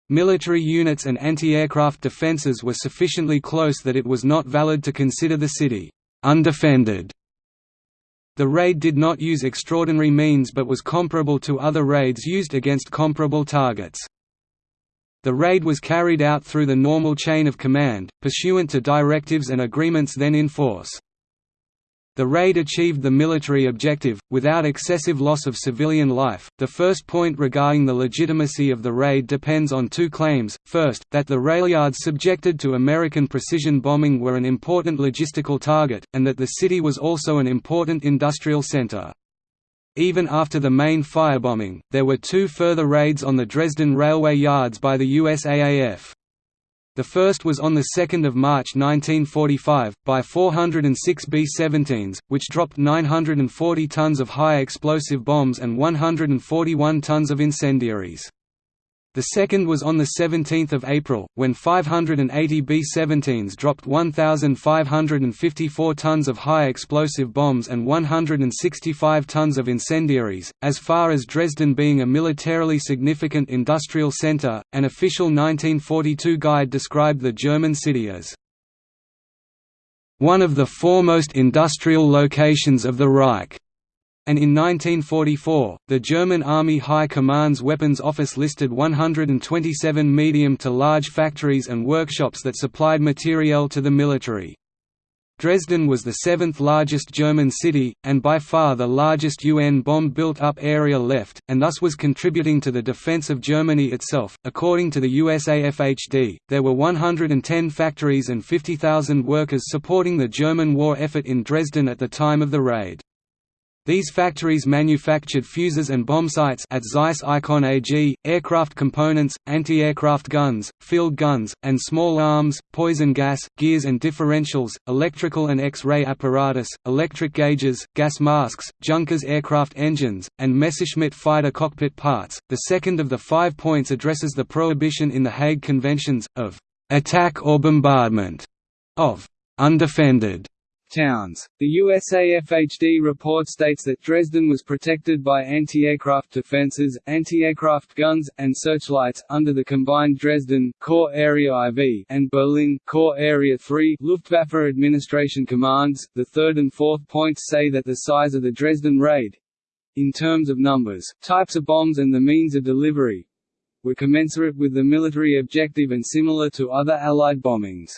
Military units and anti-aircraft defenses were sufficiently close that it was not valid to consider the city undefended the raid did not use extraordinary means but was comparable to other raids used against comparable targets. The raid was carried out through the normal chain of command, pursuant to directives and agreements then in force. The raid achieved the military objective, without excessive loss of civilian life. The first point regarding the legitimacy of the raid depends on two claims first, that the railyards subjected to American precision bombing were an important logistical target, and that the city was also an important industrial center. Even after the main firebombing, there were two further raids on the Dresden railway yards by the USAAF. The first was on 2 March 1945, by 406 B-17s, which dropped 940 tons of high explosive bombs and 141 tons of incendiaries. The second was on 17 April, when 580 B-17s dropped 1,554 tons of high explosive bombs and 165 tons of incendiaries. As far as Dresden being a militarily significant industrial center, an official 1942 guide described the German city as one of the foremost industrial locations of the Reich and in 1944, the German Army High Command's Weapons Office listed 127 medium to large factories and workshops that supplied materiel to the military. Dresden was the seventh largest German city, and by far the largest UN bomb built up area left, and thus was contributing to the defense of Germany itself. According to the USAFHD, there were 110 factories and 50,000 workers supporting the German war effort in Dresden at the time of the raid. These factories manufactured fuses and bombsights at Zeiss Ikon AG, aircraft components, anti-aircraft guns, field guns, and small arms, poison gas, gears and differentials, electrical and X-ray apparatus, electric gauges, gas masks, Junkers aircraft engines, and Messerschmitt fighter cockpit parts. The second of the five points addresses the prohibition in the Hague Conventions, of attack or bombardment of undefended towns. The USAFHD report states that Dresden was protected by anti-aircraft defenses, anti-aircraft guns, and searchlights, under the combined Dresden Corps Area IV and Berlin Corps Area III Luftwaffe administration commands. The third and fourth points say that the size of the Dresden raid in terms of numbers, types of bombs and the means of delivery were commensurate with the military objective and similar to other Allied bombings.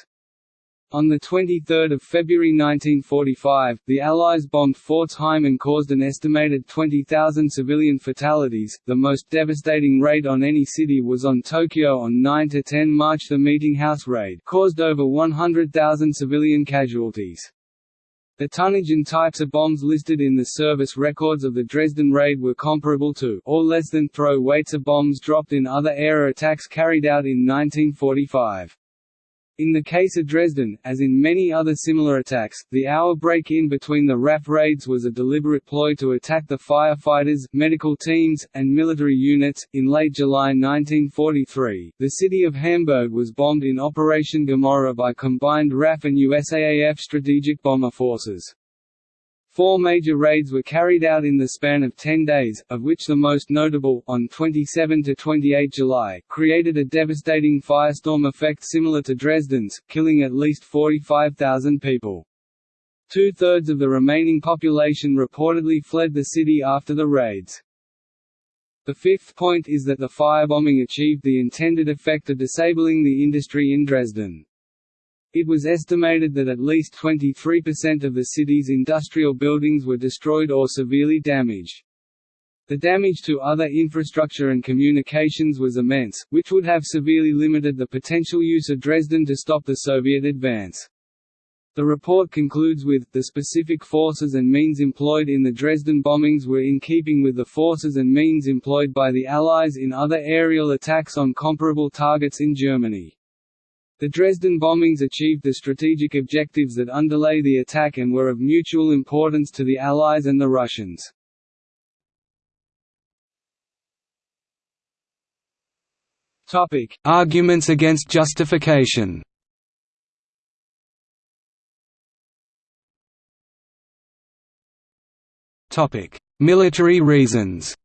On 23 February 1945, the Allies bombed Pforzheim and caused an estimated 20,000 civilian fatalities. The most devastating raid on any city was on Tokyo on 9–10 March. The Meeting House raid caused over 100,000 civilian casualties. The tonnage and types of bombs listed in the service records of the Dresden raid were comparable to or less than throw weights of bombs dropped in other air attacks carried out in 1945. In the case of Dresden, as in many other similar attacks, the hour break-in between the RAF raids was a deliberate ploy to attack the firefighters, medical teams, and military units. In late July 1943, the city of Hamburg was bombed in Operation Gomorrah by combined RAF and USAAF strategic bomber forces. Four major raids were carried out in the span of 10 days, of which the most notable, on 27–28 July, created a devastating firestorm effect similar to Dresden's, killing at least 45,000 people. Two-thirds of the remaining population reportedly fled the city after the raids. The fifth point is that the firebombing achieved the intended effect of disabling the industry in Dresden. It was estimated that at least 23% of the city's industrial buildings were destroyed or severely damaged. The damage to other infrastructure and communications was immense, which would have severely limited the potential use of Dresden to stop the Soviet advance. The report concludes with, the specific forces and means employed in the Dresden bombings were in keeping with the forces and means employed by the Allies in other aerial attacks on comparable targets in Germany. The Dresden bombings achieved the strategic objectives that underlay the attack and were of mutual importance to the Allies and the Russians. Arguments against justification. Military reasons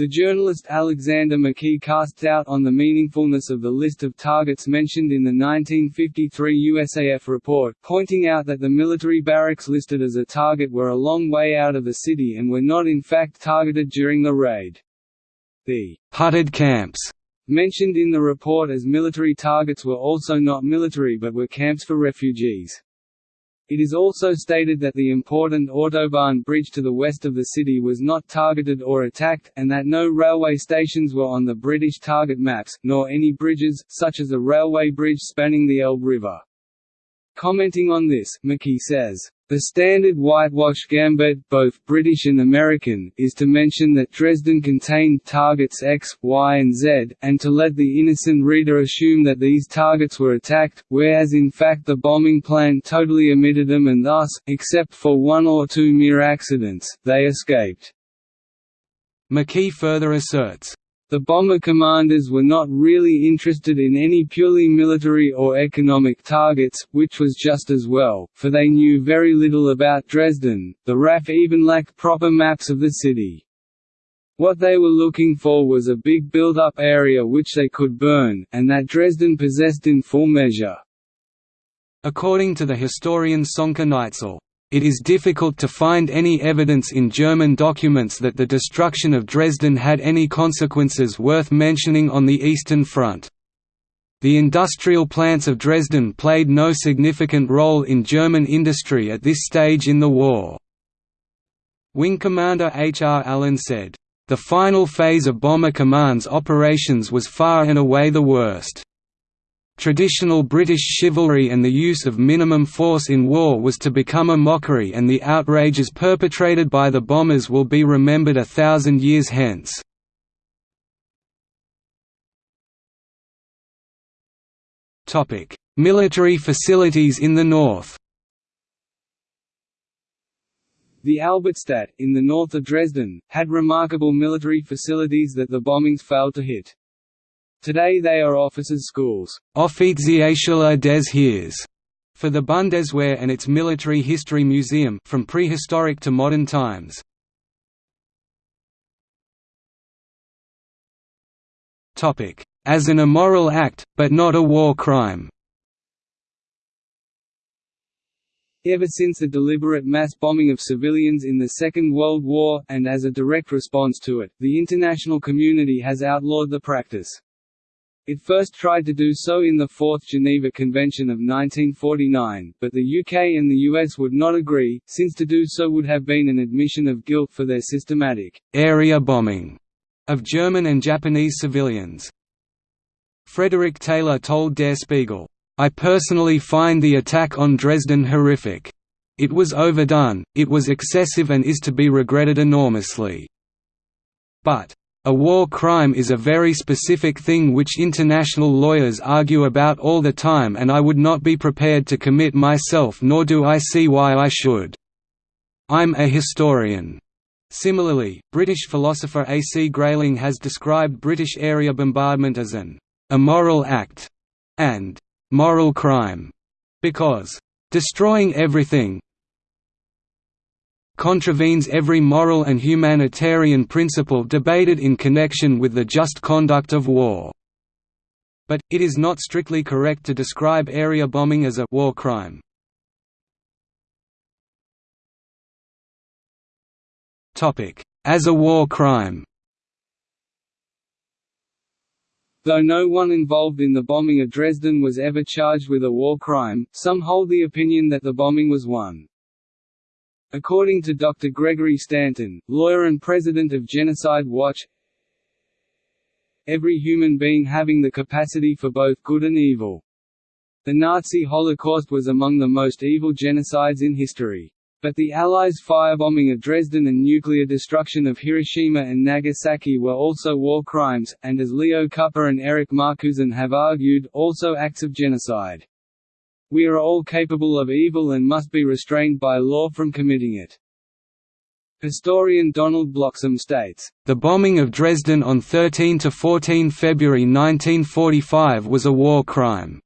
The journalist Alexander McKee casts doubt on the meaningfulness of the list of targets mentioned in the 1953 USAF report, pointing out that the military barracks listed as a target were a long way out of the city and were not in fact targeted during the raid. The «hutted camps» mentioned in the report as military targets were also not military but were camps for refugees. It is also stated that the important Autobahn bridge to the west of the city was not targeted or attacked, and that no railway stations were on the British target maps, nor any bridges, such as a railway bridge spanning the Elbe River. Commenting on this, McKee says, the standard whitewash gambit, both British and American, is to mention that Dresden contained targets X, Y and Z, and to let the innocent reader assume that these targets were attacked, whereas in fact the bombing plan totally omitted them and thus, except for one or two mere accidents, they escaped. McKee further asserts, the bomber commanders were not really interested in any purely military or economic targets, which was just as well, for they knew very little about Dresden, the RAF even lacked proper maps of the city. What they were looking for was a big built-up area which they could burn, and that Dresden possessed in full measure. According to the historian Sönke Neitzel, it is difficult to find any evidence in German documents that the destruction of Dresden had any consequences worth mentioning on the Eastern Front. The industrial plants of Dresden played no significant role in German industry at this stage in the war. Wing Commander H. R. Allen said, "...the final phase of Bomber Command's operations was far and away the worst." Traditional British chivalry and the use of minimum force in war was to become a mockery and the outrages perpetrated by the bombers will be remembered a thousand years hence. Military facilities in the north The Albertstadt, in the north of Dresden, had remarkable military facilities that the bombings failed to hit. Today they are officers' schools des Heers for the Bundeswehr and its Military History Museum from prehistoric to modern times. As an immoral act, but not a war crime Ever since the deliberate mass bombing of civilians in the Second World War, and as a direct response to it, the international community has outlawed the practice. It first tried to do so in the Fourth Geneva Convention of 1949, but the UK and the US would not agree, since to do so would have been an admission of guilt for their systematic area bombing of German and Japanese civilians. Frederick Taylor told Der Spiegel, I personally find the attack on Dresden horrific. It was overdone, it was excessive and is to be regretted enormously. But a war crime is a very specific thing which international lawyers argue about all the time and I would not be prepared to commit myself nor do I see why I should. I'm a historian. Similarly, British philosopher A. C. Grayling has described British area bombardment as an immoral act and moral crime because destroying everything, contravenes every moral and humanitarian principle debated in connection with the just conduct of war. but, it is not strictly correct to describe area bombing as a war crime. As a war crime Though no one involved in the bombing of Dresden was ever charged with a war crime, some hold the opinion that the bombing was one. According to Dr. Gregory Stanton, lawyer and president of Genocide Watch, every human being having the capacity for both good and evil. The Nazi Holocaust was among the most evil genocides in history. But the Allies' firebombing of Dresden and nuclear destruction of Hiroshima and Nagasaki were also war crimes, and as Leo Kuper and Eric Markusen have argued, also acts of genocide. We are all capable of evil and must be restrained by law from committing it. Historian Donald Bloxham states, "...the bombing of Dresden on 13–14 February 1945 was a war crime."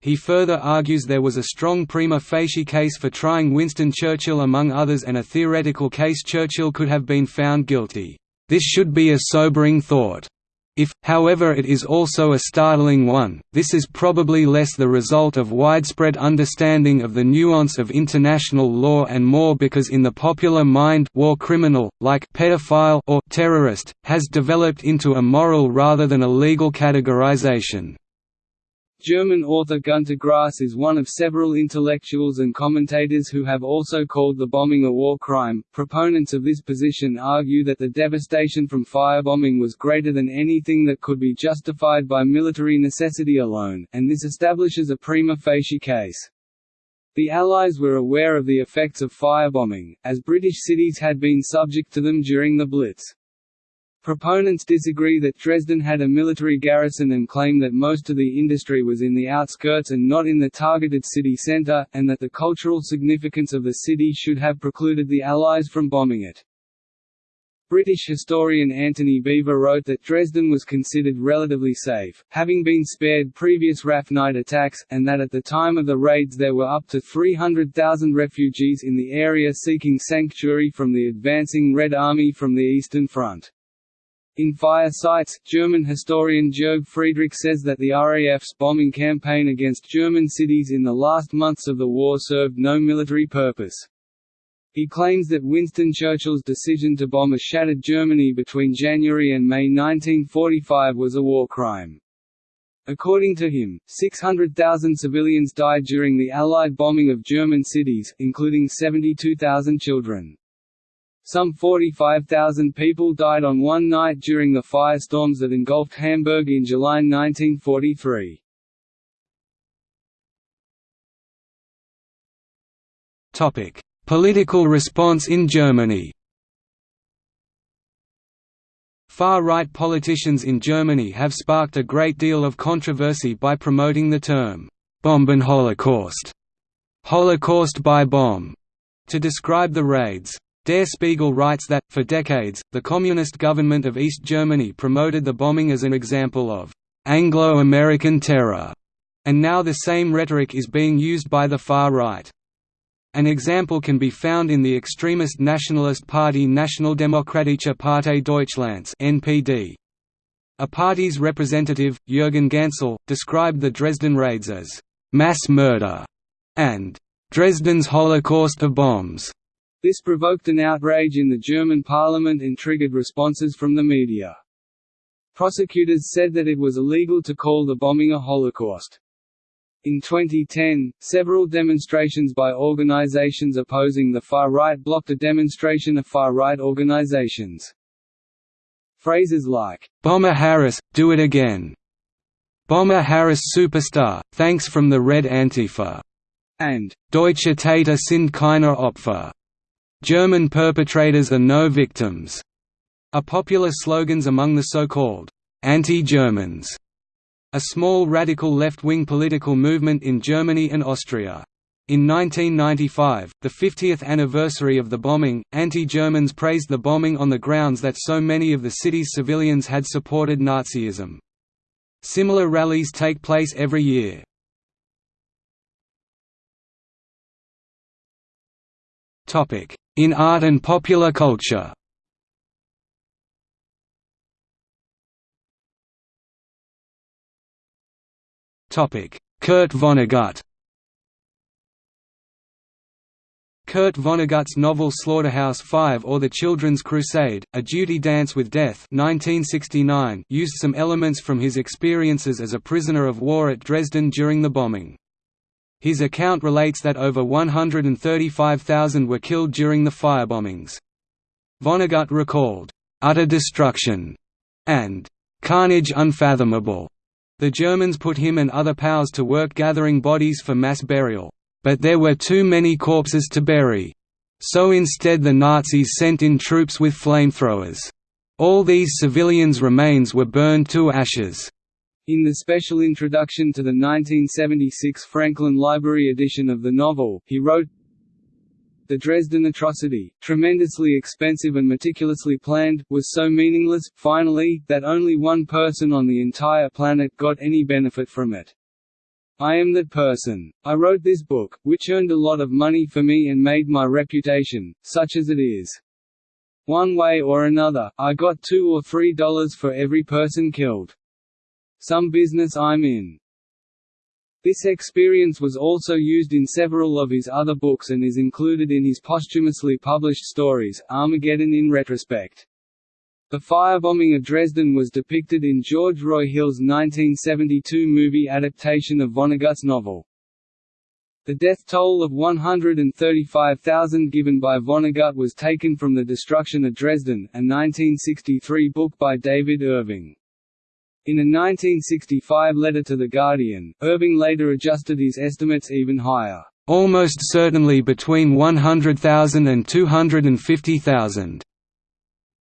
He further argues there was a strong prima facie case for trying Winston Churchill among others and a theoretical case Churchill could have been found guilty. This should be a sobering thought. If, however it is also a startling one, this is probably less the result of widespread understanding of the nuance of international law and more because in the popular mind war criminal, like pedophile or terrorist, has developed into a moral rather than a legal categorization. German author Günter Grass is one of several intellectuals and commentators who have also called the bombing a war crime. Proponents of this position argue that the devastation from firebombing was greater than anything that could be justified by military necessity alone, and this establishes a prima facie case. The Allies were aware of the effects of firebombing, as British cities had been subject to them during the Blitz. Proponents disagree that Dresden had a military garrison and claim that most of the industry was in the outskirts and not in the targeted city centre, and that the cultural significance of the city should have precluded the Allies from bombing it. British historian Antony Beevor wrote that Dresden was considered relatively safe, having been spared previous RAF night attacks, and that at the time of the raids there were up to 300,000 refugees in the area seeking sanctuary from the advancing Red Army from the Eastern Front. In Fire Sites, German historian Jörg Friedrich says that the RAF's bombing campaign against German cities in the last months of the war served no military purpose. He claims that Winston Churchill's decision to bomb a shattered Germany between January and May 1945 was a war crime. According to him, 600,000 civilians died during the Allied bombing of German cities, including 72,000 children. Some 45,000 people died on one night during the firestorms that engulfed Hamburg in July 1943. Topic: Political response in Germany. Far-right politicians in Germany have sparked a great deal of controversy by promoting the term Bombenholocaust, Holocaust by bomb, to describe the raids. Der Spiegel writes that, for decades, the Communist government of East Germany promoted the bombing as an example of «Anglo-American terror», and now the same rhetoric is being used by the far right. An example can be found in the extremist nationalist party Nationaldemokratische Partei Deutschlands (NPD). A party's representative, Jürgen Gansel, described the Dresden raids as «mass murder» and «Dresden's Holocaust of bombs». This provoked an outrage in the German parliament and triggered responses from the media. Prosecutors said that it was illegal to call the bombing a Holocaust. In 2010, several demonstrations by organizations opposing the far right blocked a demonstration of far right organizations. Phrases like, Bomber Harris, do it again. Bomber Harris superstar, thanks from the Red Antifa, and Deutsche Täter sind keine Opfer German perpetrators are no victims, are popular slogans among the so-called anti-Germans, a small radical left-wing political movement in Germany and Austria. In 1995, the 50th anniversary of the bombing, anti-Germans praised the bombing on the grounds that so many of the city's civilians had supported Nazism. Similar rallies take place every year. In art and popular culture Kurt Vonnegut Kurt Vonnegut's novel Slaughterhouse-Five or The Children's Crusade, A Duty Dance with Death 1969 used some elements from his experiences as a prisoner of war at Dresden during the bombing. His account relates that over 135,000 were killed during the firebombings. Vonnegut recalled, "...utter destruction," and "...carnage unfathomable." The Germans put him and other POWs to work gathering bodies for mass burial. But there were too many corpses to bury. So instead the Nazis sent in troops with flamethrowers. All these civilians' remains were burned to ashes. In the special introduction to the 1976 Franklin Library edition of the novel, he wrote, The Dresden atrocity, tremendously expensive and meticulously planned, was so meaningless, finally, that only one person on the entire planet got any benefit from it. I am that person. I wrote this book, which earned a lot of money for me and made my reputation, such as it is. One way or another, I got two or three dollars for every person killed. Some business I'm in. This experience was also used in several of his other books and is included in his posthumously published stories, Armageddon in retrospect. The firebombing of Dresden was depicted in George Roy Hill's 1972 movie adaptation of Vonnegut's novel. The death toll of 135,000 given by Vonnegut was taken from The Destruction of Dresden, a 1963 book by David Irving. In a 1965 letter to The Guardian, Irving later adjusted his estimates even higher, "...almost certainly between 100,000 and 250,000."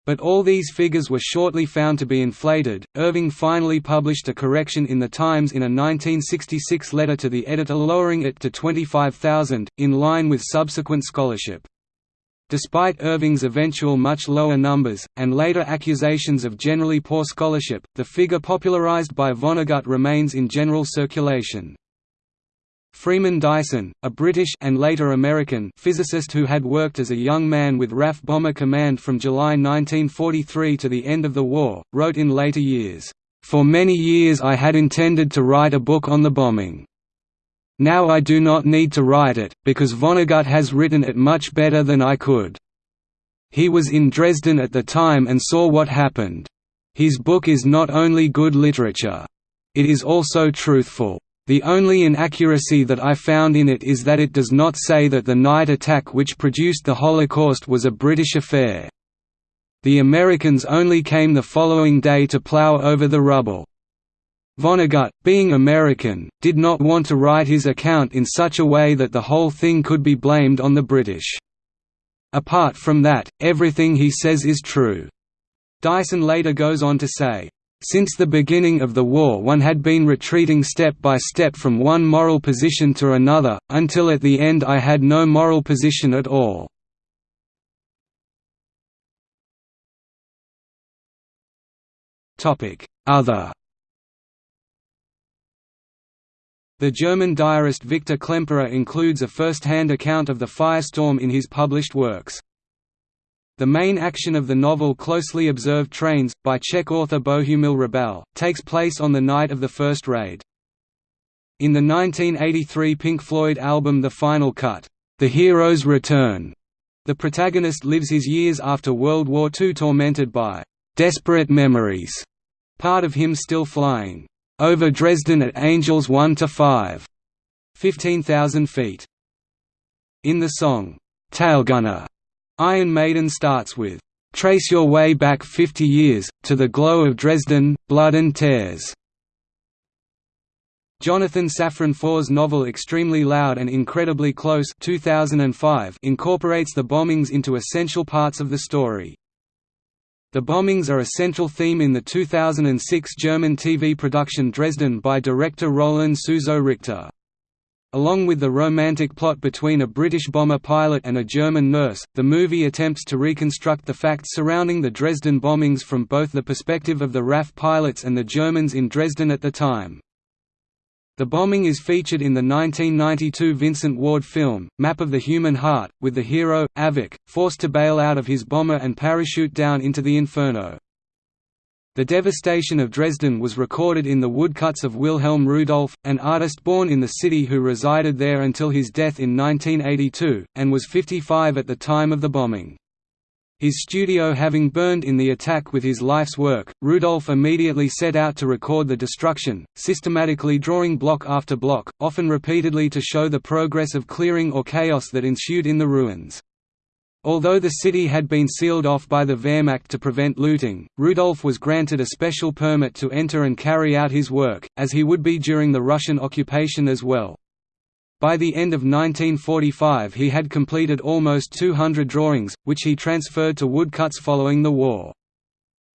But all these figures were shortly found to be inflated. Irving finally published a correction in The Times in a 1966 letter to the editor lowering it to 25,000, in line with subsequent scholarship. Despite Irving's eventual much lower numbers, and later accusations of generally poor scholarship, the figure popularized by Vonnegut remains in general circulation. Freeman Dyson, a British and later American physicist who had worked as a young man with RAF Bomber Command from July 1943 to the end of the war, wrote in later years, "For many years I had intended to write a book on the bombing. Now I do not need to write it, because Vonnegut has written it much better than I could. He was in Dresden at the time and saw what happened. His book is not only good literature. It is also truthful. The only inaccuracy that I found in it is that it does not say that the night attack which produced the Holocaust was a British affair. The Americans only came the following day to plow over the rubble. Vonnegut, being American, did not want to write his account in such a way that the whole thing could be blamed on the British. Apart from that, everything he says is true. Dyson later goes on to say, since the beginning of the war one had been retreating step by step from one moral position to another, until at the end I had no moral position at all. Other The German diarist Victor Klemperer includes a first-hand account of the firestorm in his published works. The main action of the novel Closely Observed Trains, by Czech author Bohumil Hrabal, takes place on the night of the first raid. In the 1983 Pink Floyd album The Final Cut, The Hero's Return, the protagonist lives his years after World War II tormented by desperate memories, part of him still flying over Dresden at Angels 1 to 5, 15,000 feet. In the song, Tailgunner, Iron Maiden starts with, "'Trace your way back 50 years, to the glow of Dresden, blood and tears' Jonathan Safran Foer's novel Extremely Loud and Incredibly Close 2005 incorporates the bombings into essential parts of the story. The bombings are a central theme in the 2006 German TV production Dresden by director Roland Suso Richter. Along with the romantic plot between a British bomber pilot and a German nurse, the movie attempts to reconstruct the facts surrounding the Dresden bombings from both the perspective of the RAF pilots and the Germans in Dresden at the time. The bombing is featured in the 1992 Vincent Ward film, Map of the Human Heart, with the hero, Avik, forced to bail out of his bomber and parachute down into the inferno. The devastation of Dresden was recorded in the woodcuts of Wilhelm Rudolph, an artist born in the city who resided there until his death in 1982, and was 55 at the time of the bombing. His studio having burned in the attack with his life's work, Rudolph immediately set out to record the destruction, systematically drawing block after block, often repeatedly to show the progress of clearing or chaos that ensued in the ruins. Although the city had been sealed off by the Wehrmacht to prevent looting, Rudolph was granted a special permit to enter and carry out his work, as he would be during the Russian occupation as well. By the end of 1945 he had completed almost 200 drawings, which he transferred to woodcuts following the war.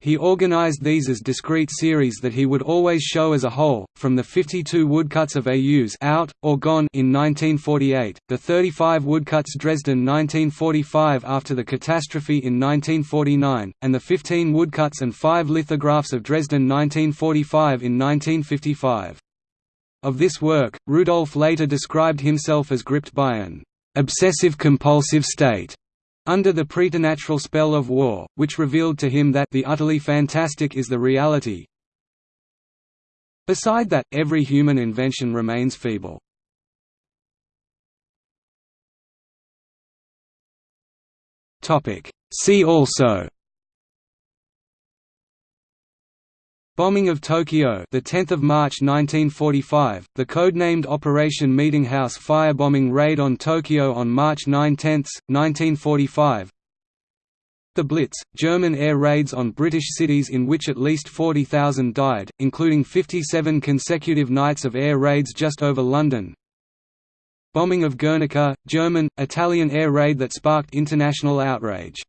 He organized these as discrete series that he would always show as a whole, from the 52 woodcuts of AUs out, or gone in 1948, the 35 woodcuts Dresden 1945 after the catastrophe in 1949, and the 15 woodcuts and 5 lithographs of Dresden 1945 in 1955. Of this work, Rudolph later described himself as gripped by an obsessive-compulsive state under the preternatural spell of war, which revealed to him that the utterly fantastic is the reality. Beside that, every human invention remains feeble. See also Bombing of Tokyo, the 10th of March 1945, the codenamed Operation Meetinghouse firebombing raid on Tokyo on March 9, 10, 1945. The Blitz, German air raids on British cities in which at least 40,000 died, including 57 consecutive nights of air raids just over London. Bombing of Guernica, German, Italian air raid that sparked international outrage.